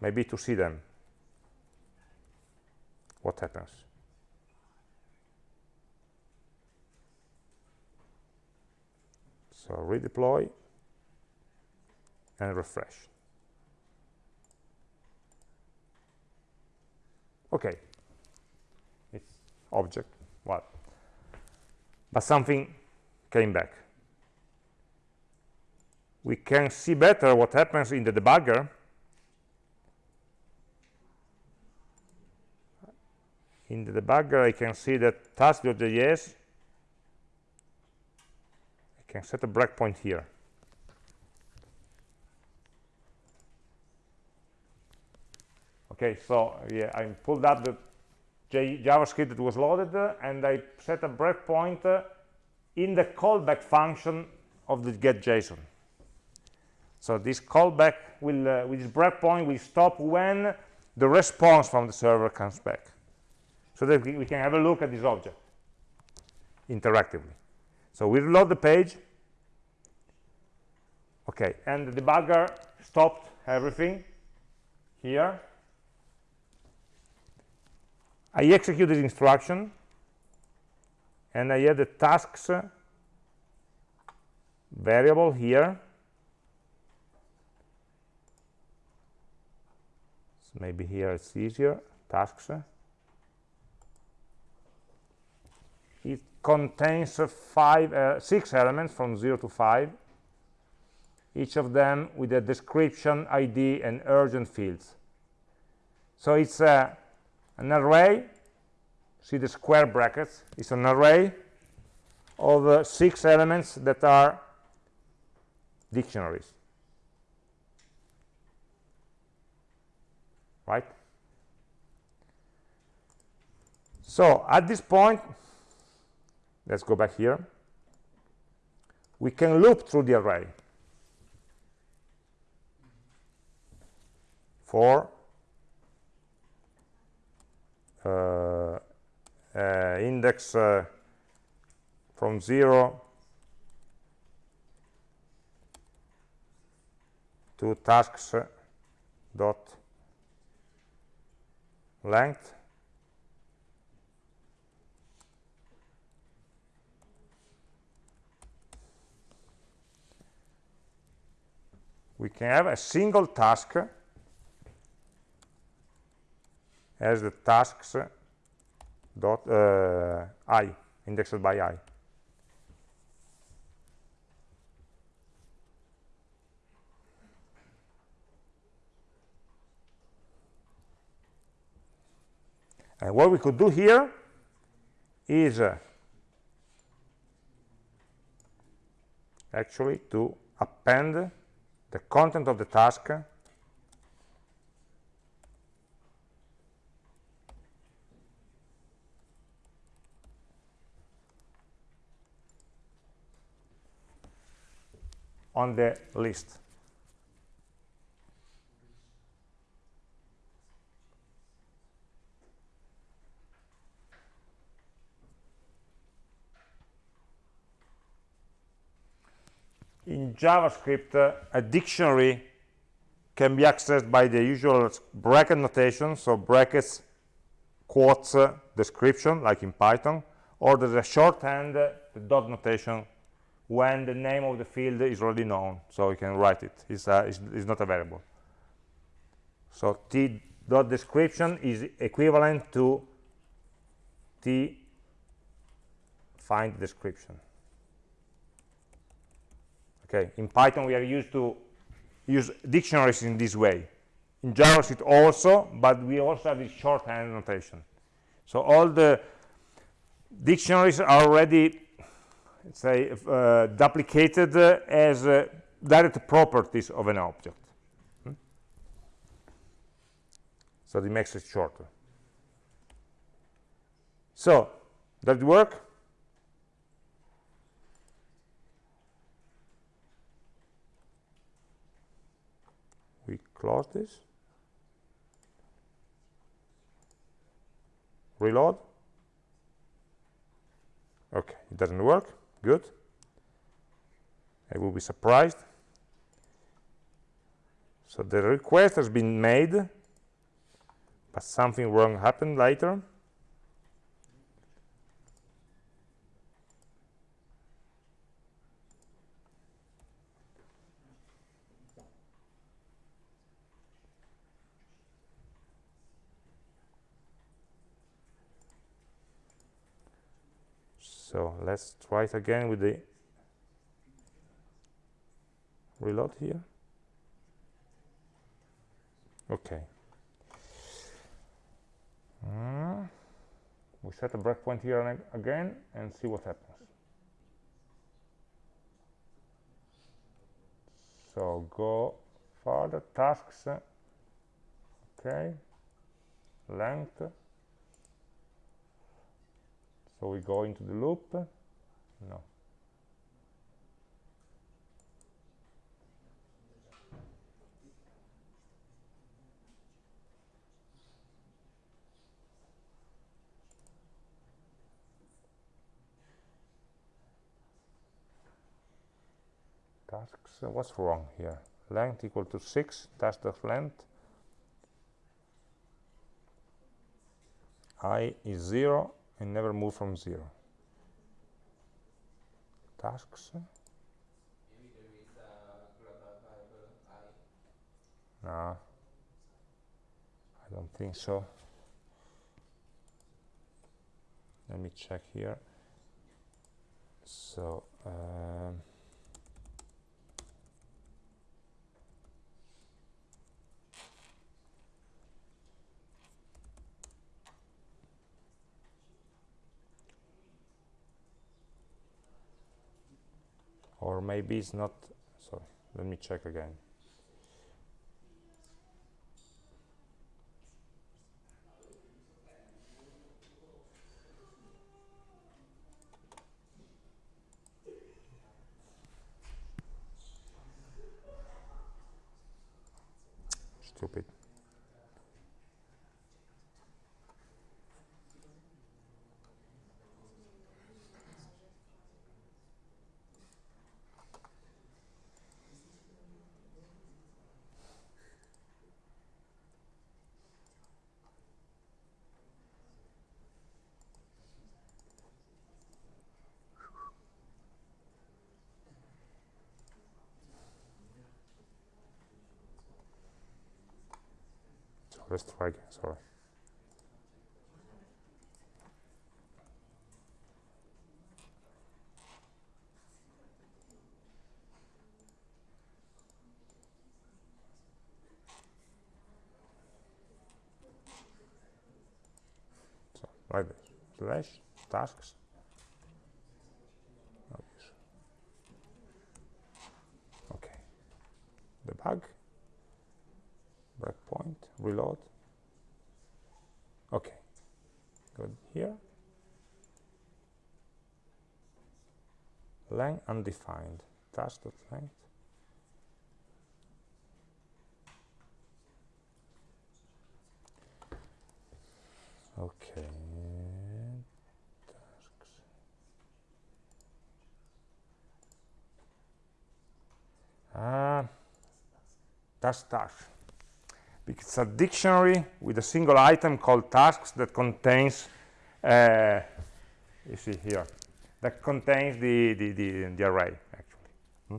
maybe to see them. What happens? So redeploy and refresh. Okay. It's object what? But something came back. We can see better what happens in the debugger. In the debugger I can see that task.js I can set a breakpoint here okay so yeah i pulled up the J javascript that was loaded uh, and i set a breakpoint uh, in the callback function of the get json so this callback will uh, with this breakpoint will stop when the response from the server comes back so that we can have a look at this object interactively. So we reload the page. Okay and the debugger stopped everything here I execute this instruction and I add the tasks variable here. So maybe here it's easier tasks. It contains five uh, six elements from 0 to 5 each of them with a description id and urgent fields. So it's a an array see the square brackets it's an array of uh, six elements that are dictionaries. Right? So at this point let's go back here. We can loop through the array. For index uh, from 0 to tasks dot length. We can have a single task as the tasks dot uh, i indexed by i. And what we could do here is uh, actually to append the content of the task on the list. In JavaScript, uh, a dictionary can be accessed by the usual bracket notation, so brackets, quotes, uh, description, like in Python, or there's a shorthand, uh, the dot notation, when the name of the field is already known so you can write it. It's, uh, it's, it's not a variable so t dot description is equivalent to t find description. Okay in python we are used to use dictionaries in this way. In javascript also but we also have this shorthand notation. So all the dictionaries are already say uh, duplicated uh, as uh, direct properties of an object. Hmm? so it makes it shorter. So does it work? We close this. Reload. Okay it doesn't work good. I will be surprised. So the request has been made but something wrong happened later so let's try it again with the reload here. Okay. Uh, we set a breakpoint here again and see what happens. So go further tasks okay. Length we go into the loop. No. Tasks uh, what's wrong here? Length equal to 6 task length. I is 0 and never move from zero. Tasks. No. I don't think so let me check here so um, or maybe it's not. Sorry let me check again so let's sorry so like this. Slash tasks. Okay. Debug reload. Okay. Good. Here. Length undefined. Task length okay. Tasks ah. Task task because it's a dictionary with a single item called tasks that contains uh, you see here that contains the the, the, the array actually. Hmm?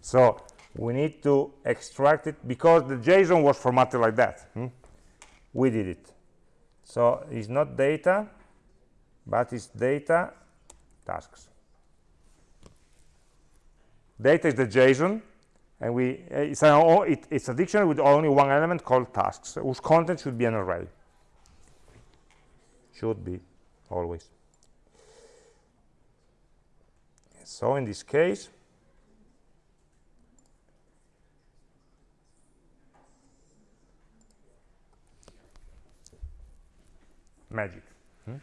so we need to extract it because the json was formatted like that. Hmm? we did it. So it's not data but it's data tasks. Data is the json and we uh, it's, an, it, it's a dictionary with only one element called tasks whose content should be an array. Should be always. So in this case magic hmm?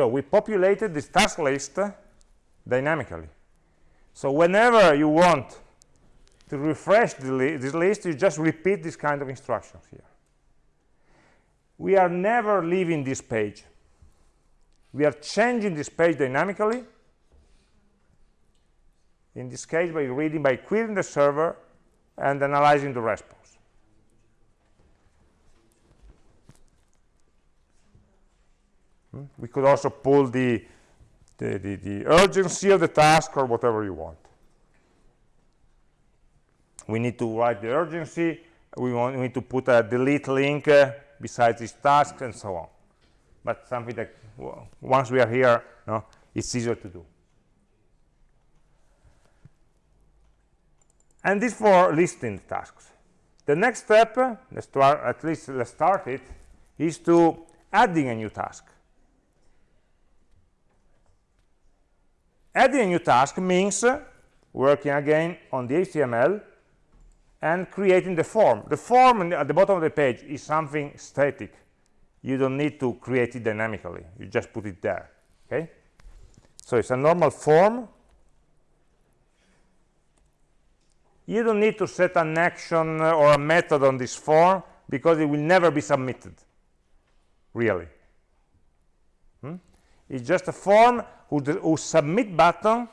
So we populated this task list dynamically. So whenever you want to refresh li this list, you just repeat this kind of instructions here. We are never leaving this page. We are changing this page dynamically, in this case by reading, by querying the server and analyzing the response. Hmm? We could also pull the, the, the, the, urgency of the task or whatever you want. We need to write the urgency. We, want, we need to put a delete link uh, besides this task and so on. But something that once we are here, no, it's easier to do. And this for listing tasks. The next step, uh, let's start, at least let's start it, is to adding a new task. Adding a new task means working again on the HTML and creating the form. The form at the bottom of the page is something static. You don't need to create it dynamically. You just put it there. Okay? So it's a normal form. You don't need to set an action or a method on this form because it will never be submitted, really. It's just a form whose, submit button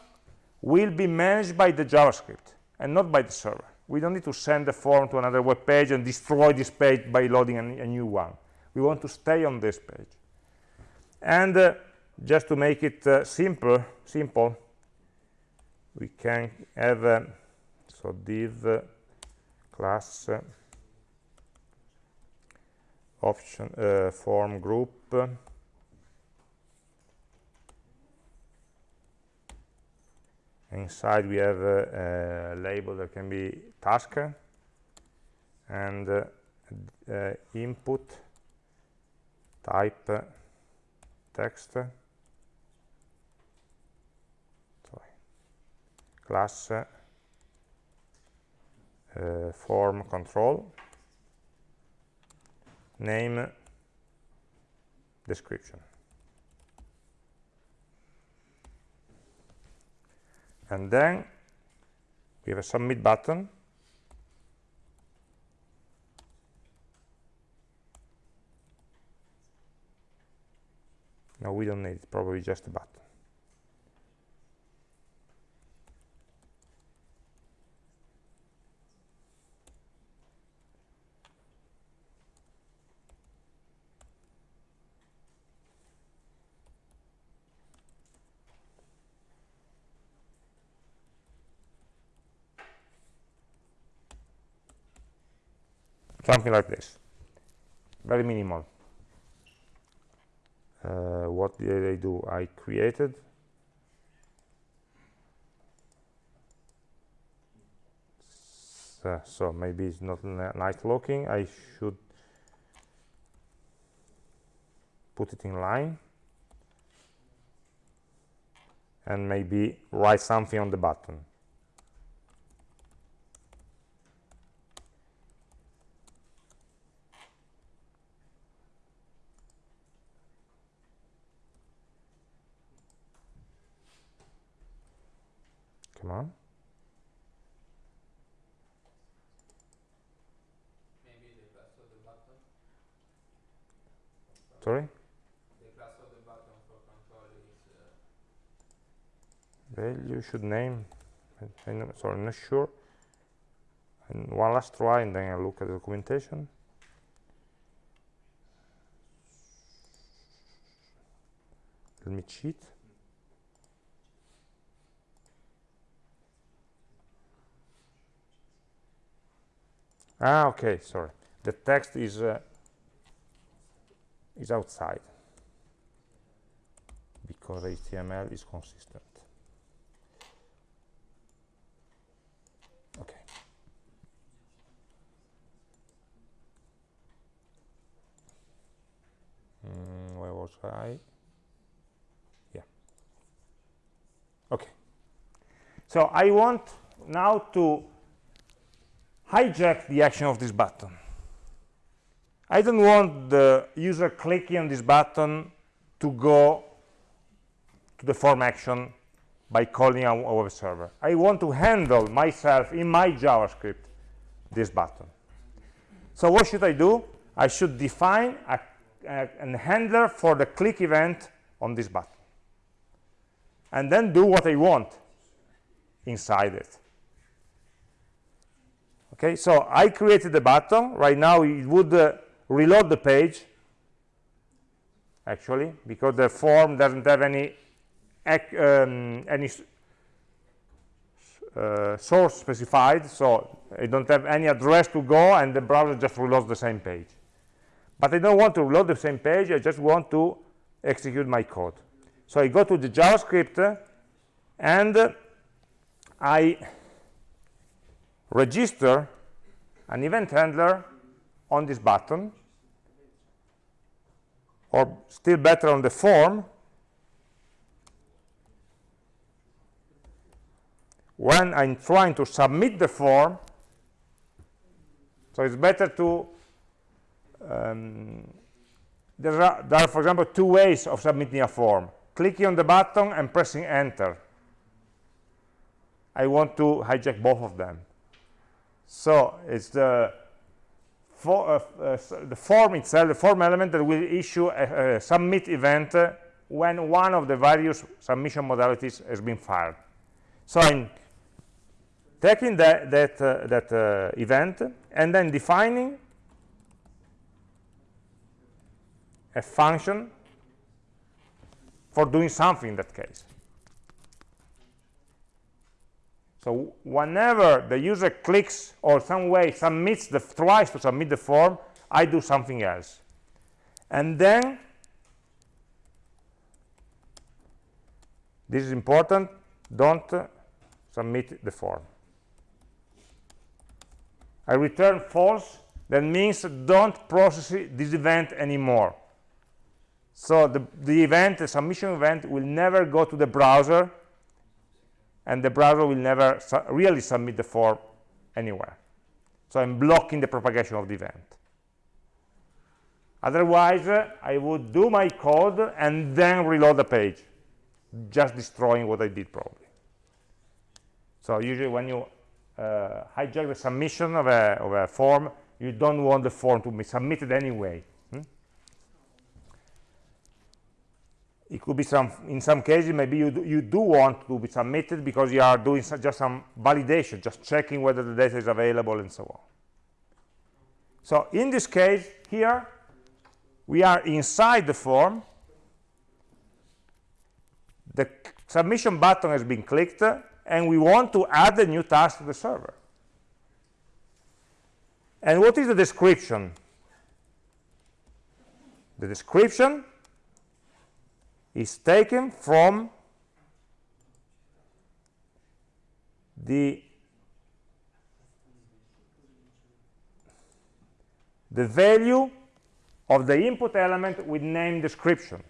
will be managed by the JavaScript and not by the server. We don't need to send the form to another web page and destroy this page by loading a, a new one. We want to stay on this page. And uh, just to make it uh, simple, simple, we can have uh, so div uh, class uh, option uh, form group inside we have a, a, label that can be task and uh, uh, input type text. Sorry, class uh, form control. Name description and then we have a submit button. No we don't need it probably just a button something like this. Very minimal. Uh, what did I do? I created. So, so maybe it's not nice looking I should put it in line. And maybe write something on the button Come on. Maybe the class of the button. Sorry? The class of the button for control is. Uh, Value should name. I, am sorry, I'm not sure. And one last try, and then I look at the documentation. Let me cheat. Ah okay sorry. The text is uh, is outside. Because HTML is consistent. Okay. Mm, where was I? Yeah. Okay. So I want now to hijack the action of this button. I don't want the user clicking on this button to go to the form action by calling a, web server. I want to handle myself in my JavaScript this button. So what should I do? I should define a, a handler for the click event on this button and then do what I want inside it okay so i created the button. Right now it would uh, reload the page actually because the form doesn't have any um, any uh, source specified so I don't have any address to go and the browser just reloads the same page. But I don't want to reload the same page I just want to execute my code. So I go to the JavaScript and I register an event handler on this button or still better on the form when I'm trying to submit the form so it's better to um, there, are, there are for example two ways of submitting a form. Clicking on the button and pressing enter. I want to hijack both of them so it's the for, uh, uh, the form itself, the form element that will issue a, a submit event when one of the various submission modalities has been fired. So I'm taking that that uh, that uh, event and then defining a function for doing something in that case. So whenever the user clicks or some way submits the tries to submit the form, I do something else. And then this is important, don't uh, submit the form. I return false, that means don't process this event anymore. So the, the event, the submission event, will never go to the browser, and the browser will never su really submit the form anywhere. So I'm blocking the propagation of the event. Otherwise, uh, I would do my code and then reload the page, just destroying what I did probably. So usually when you uh, hijack the submission of a, of a form, you don't want the form to be submitted anyway. Hmm? It could be some, in some cases, maybe you do, you do want to be submitted because you are doing just some validation, just checking whether the data is available and so on. So in this case, here, we are inside the form. The submission button has been clicked, and we want to add a new task to the server. And what is the description? The description is taken from the the value of the input element with name description.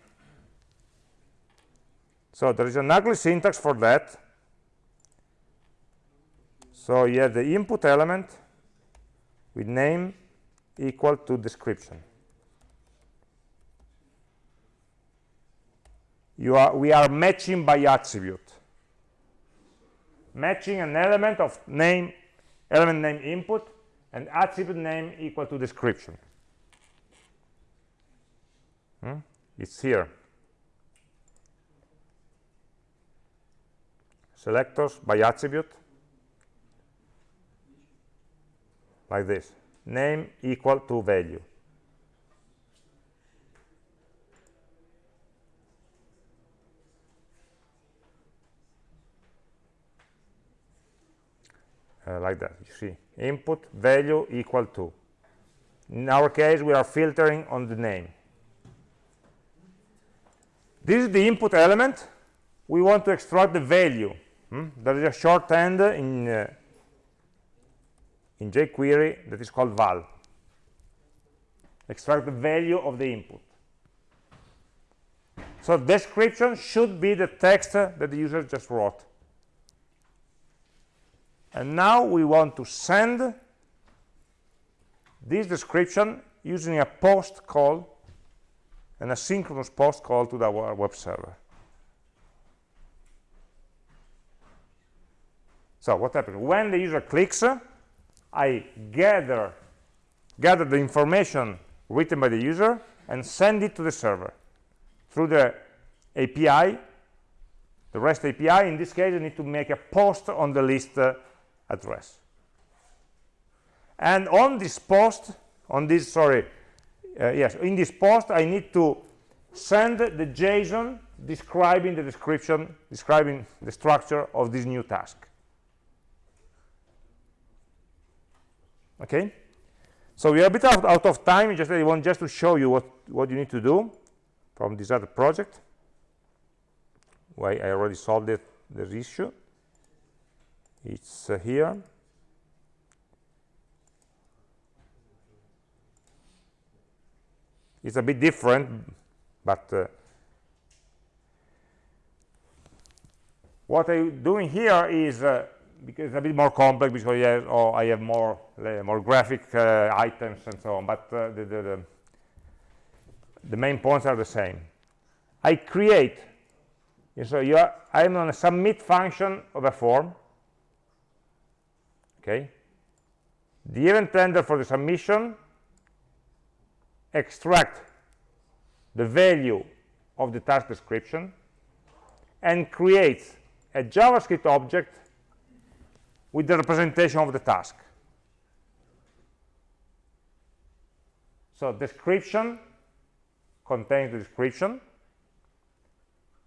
So there is an ugly syntax for that. So you have the input element with name equal to description. Are, we are matching by attribute. Matching an element of name, element name input, and attribute name equal to description. Hmm? It's here. Selectors by attribute like this name equal to value uh, like that you see input value equal to in our case we are filtering on the name this is the input element we want to extract the value hmm? there is a shorthand in uh, in jQuery that is called val. Extract the value of the input. So description should be the text that the user just wrote. And now we want to send this description using a post call, an asynchronous post call to our web server. So what happens? When the user clicks, I gather, gather the information written by the user and send it to the server through the API, the REST API. In this case, I need to make a post on the list uh, address. And on this post, on this, sorry, uh, yes, in this post, I need to send the JSON describing the description, describing the structure of this new task. okay so we are a bit out, out of time just i want just to show you what what you need to do from this other project why i already solved it this issue it's uh, here it's a bit different but uh, what i'm doing here is uh, because it's a bit more complex because have, oh, I have more more graphic uh, items and so on, but uh, the, the, the, the, main points are the same. I create, so you are, I'm on a submit function of a form, okay? The event handler for the submission extract the value of the task description and creates a JavaScript object with the representation of the task. So description contains the description.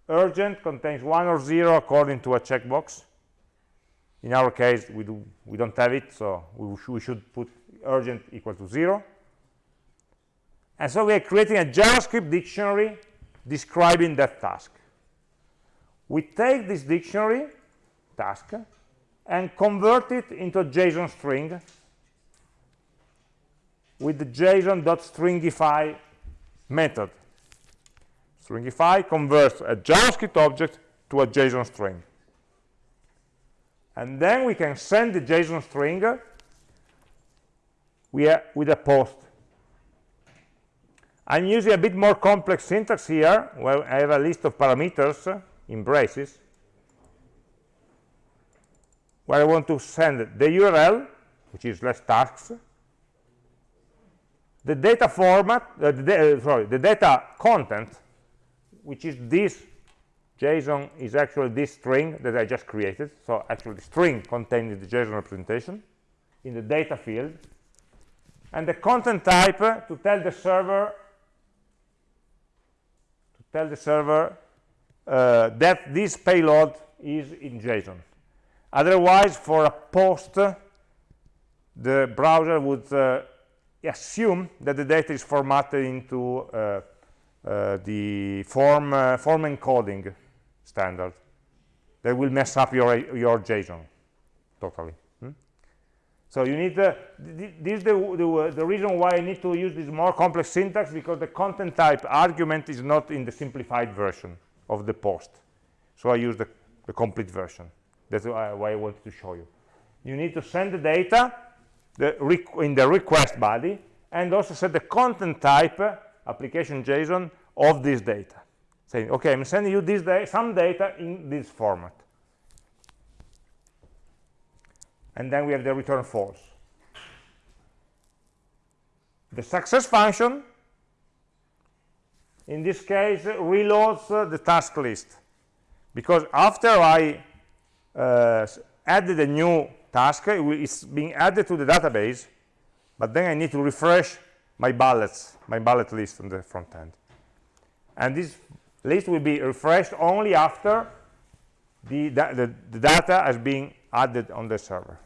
Urgent contains one or zero according to a checkbox. In our case we do we don't have it so we, sh we should put urgent equal to zero. And so we are creating a javascript dictionary describing that task. We take this dictionary task and convert it into a json string with the json.stringify method. Stringify converts a javascript object to a json string and then we can send the JSON string with a post. I'm using a bit more complex syntax here, where I have a list of parameters in braces, where I want to send the URL, which is less tasks, the data format, uh, the, uh, sorry, the data content, which is this JSON is actually this string that I just created. So actually the string contained in the JSON representation in the data field. And the content type uh, to tell the server to tell the server uh, that this payload is in JSON. Otherwise, for a post, uh, the browser would uh, assume that the data is formatted into uh, the form, form encoding standard that will mess up your your JSON totally. Hmm? So you need uh, th this is the, the, the reason why I need to use this more complex syntax because the content type argument is not in the simplified version of the post. So I use the, the complete version. That's why I wanted to show you. You need to send the data the in the request body and also set the content type application JSON of this data saying, okay, I'm sending you this da some data in this format. And then we have the return false. The success function, in this case, reloads uh, the task list. Because after I uh, added a new task, it's being added to the database, but then I need to refresh my bullets, my bullet list on the front end. And this list will be refreshed only after the, the, the data has been added on the server.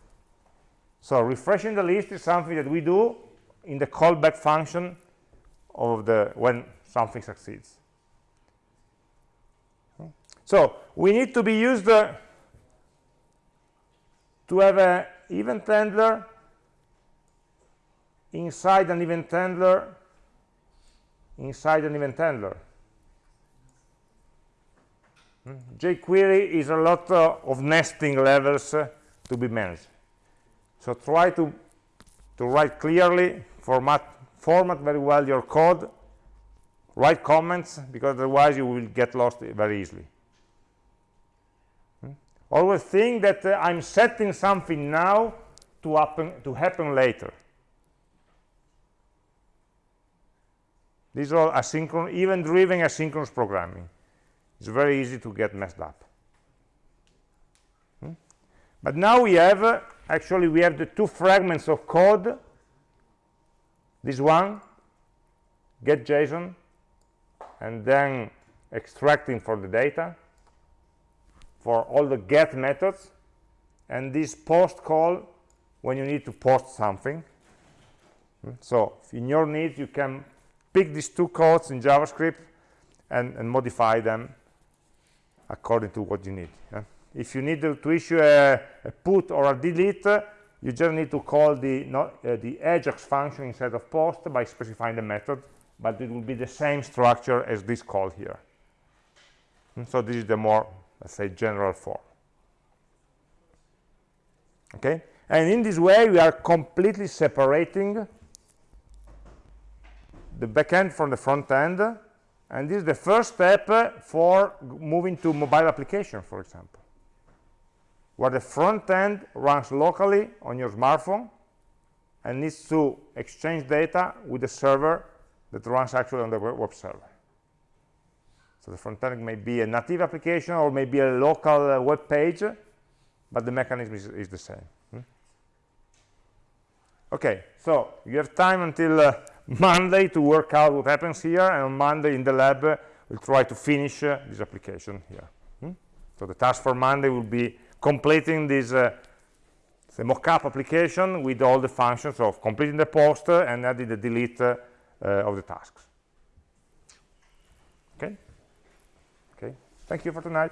So refreshing the list is something that we do in the callback function of the when something succeeds. So we need to be used uh, to have an event handler inside an event handler inside an event handler jQuery is a lot uh, of nesting levels uh, to be managed. So try to, to write clearly, format, format very well your code, write comments, because otherwise you will get lost very easily. Hmm? Always think that uh, I'm setting something now to happen, to happen later. These are asynchronous, event-driven asynchronous programming it's very easy to get messed up hmm? but now we have uh, actually we have the two fragments of code this one get json and then extracting for the data for all the get methods and this post call when you need to post something hmm? so in your needs you can pick these two codes in javascript and, and modify them according to what you need yeah? if you need to, issue a, a, put or a delete you just need to call the not, uh, the ajax function instead of post by specifying the method but it will be the same structure as this call here. And so this is the more let's say general form. Okay? And in this way we are completely separating the backend from the front end and this is the first step uh, for moving to mobile application for example. Where the front end runs locally on your smartphone and needs to exchange data with the server that runs actually on the web server. So the front end may be a native application or maybe a local uh, web page but the mechanism is, is the same. Hmm? okay so you have time until uh, Monday to work out what happens here, and on Monday in the lab, uh, we'll try to finish uh, this application here. Hmm? So the task for Monday will be completing this uh, mockup application with all the functions of completing the post uh, and adding the delete uh, uh, of the tasks. Okay? Okay. Thank you for tonight.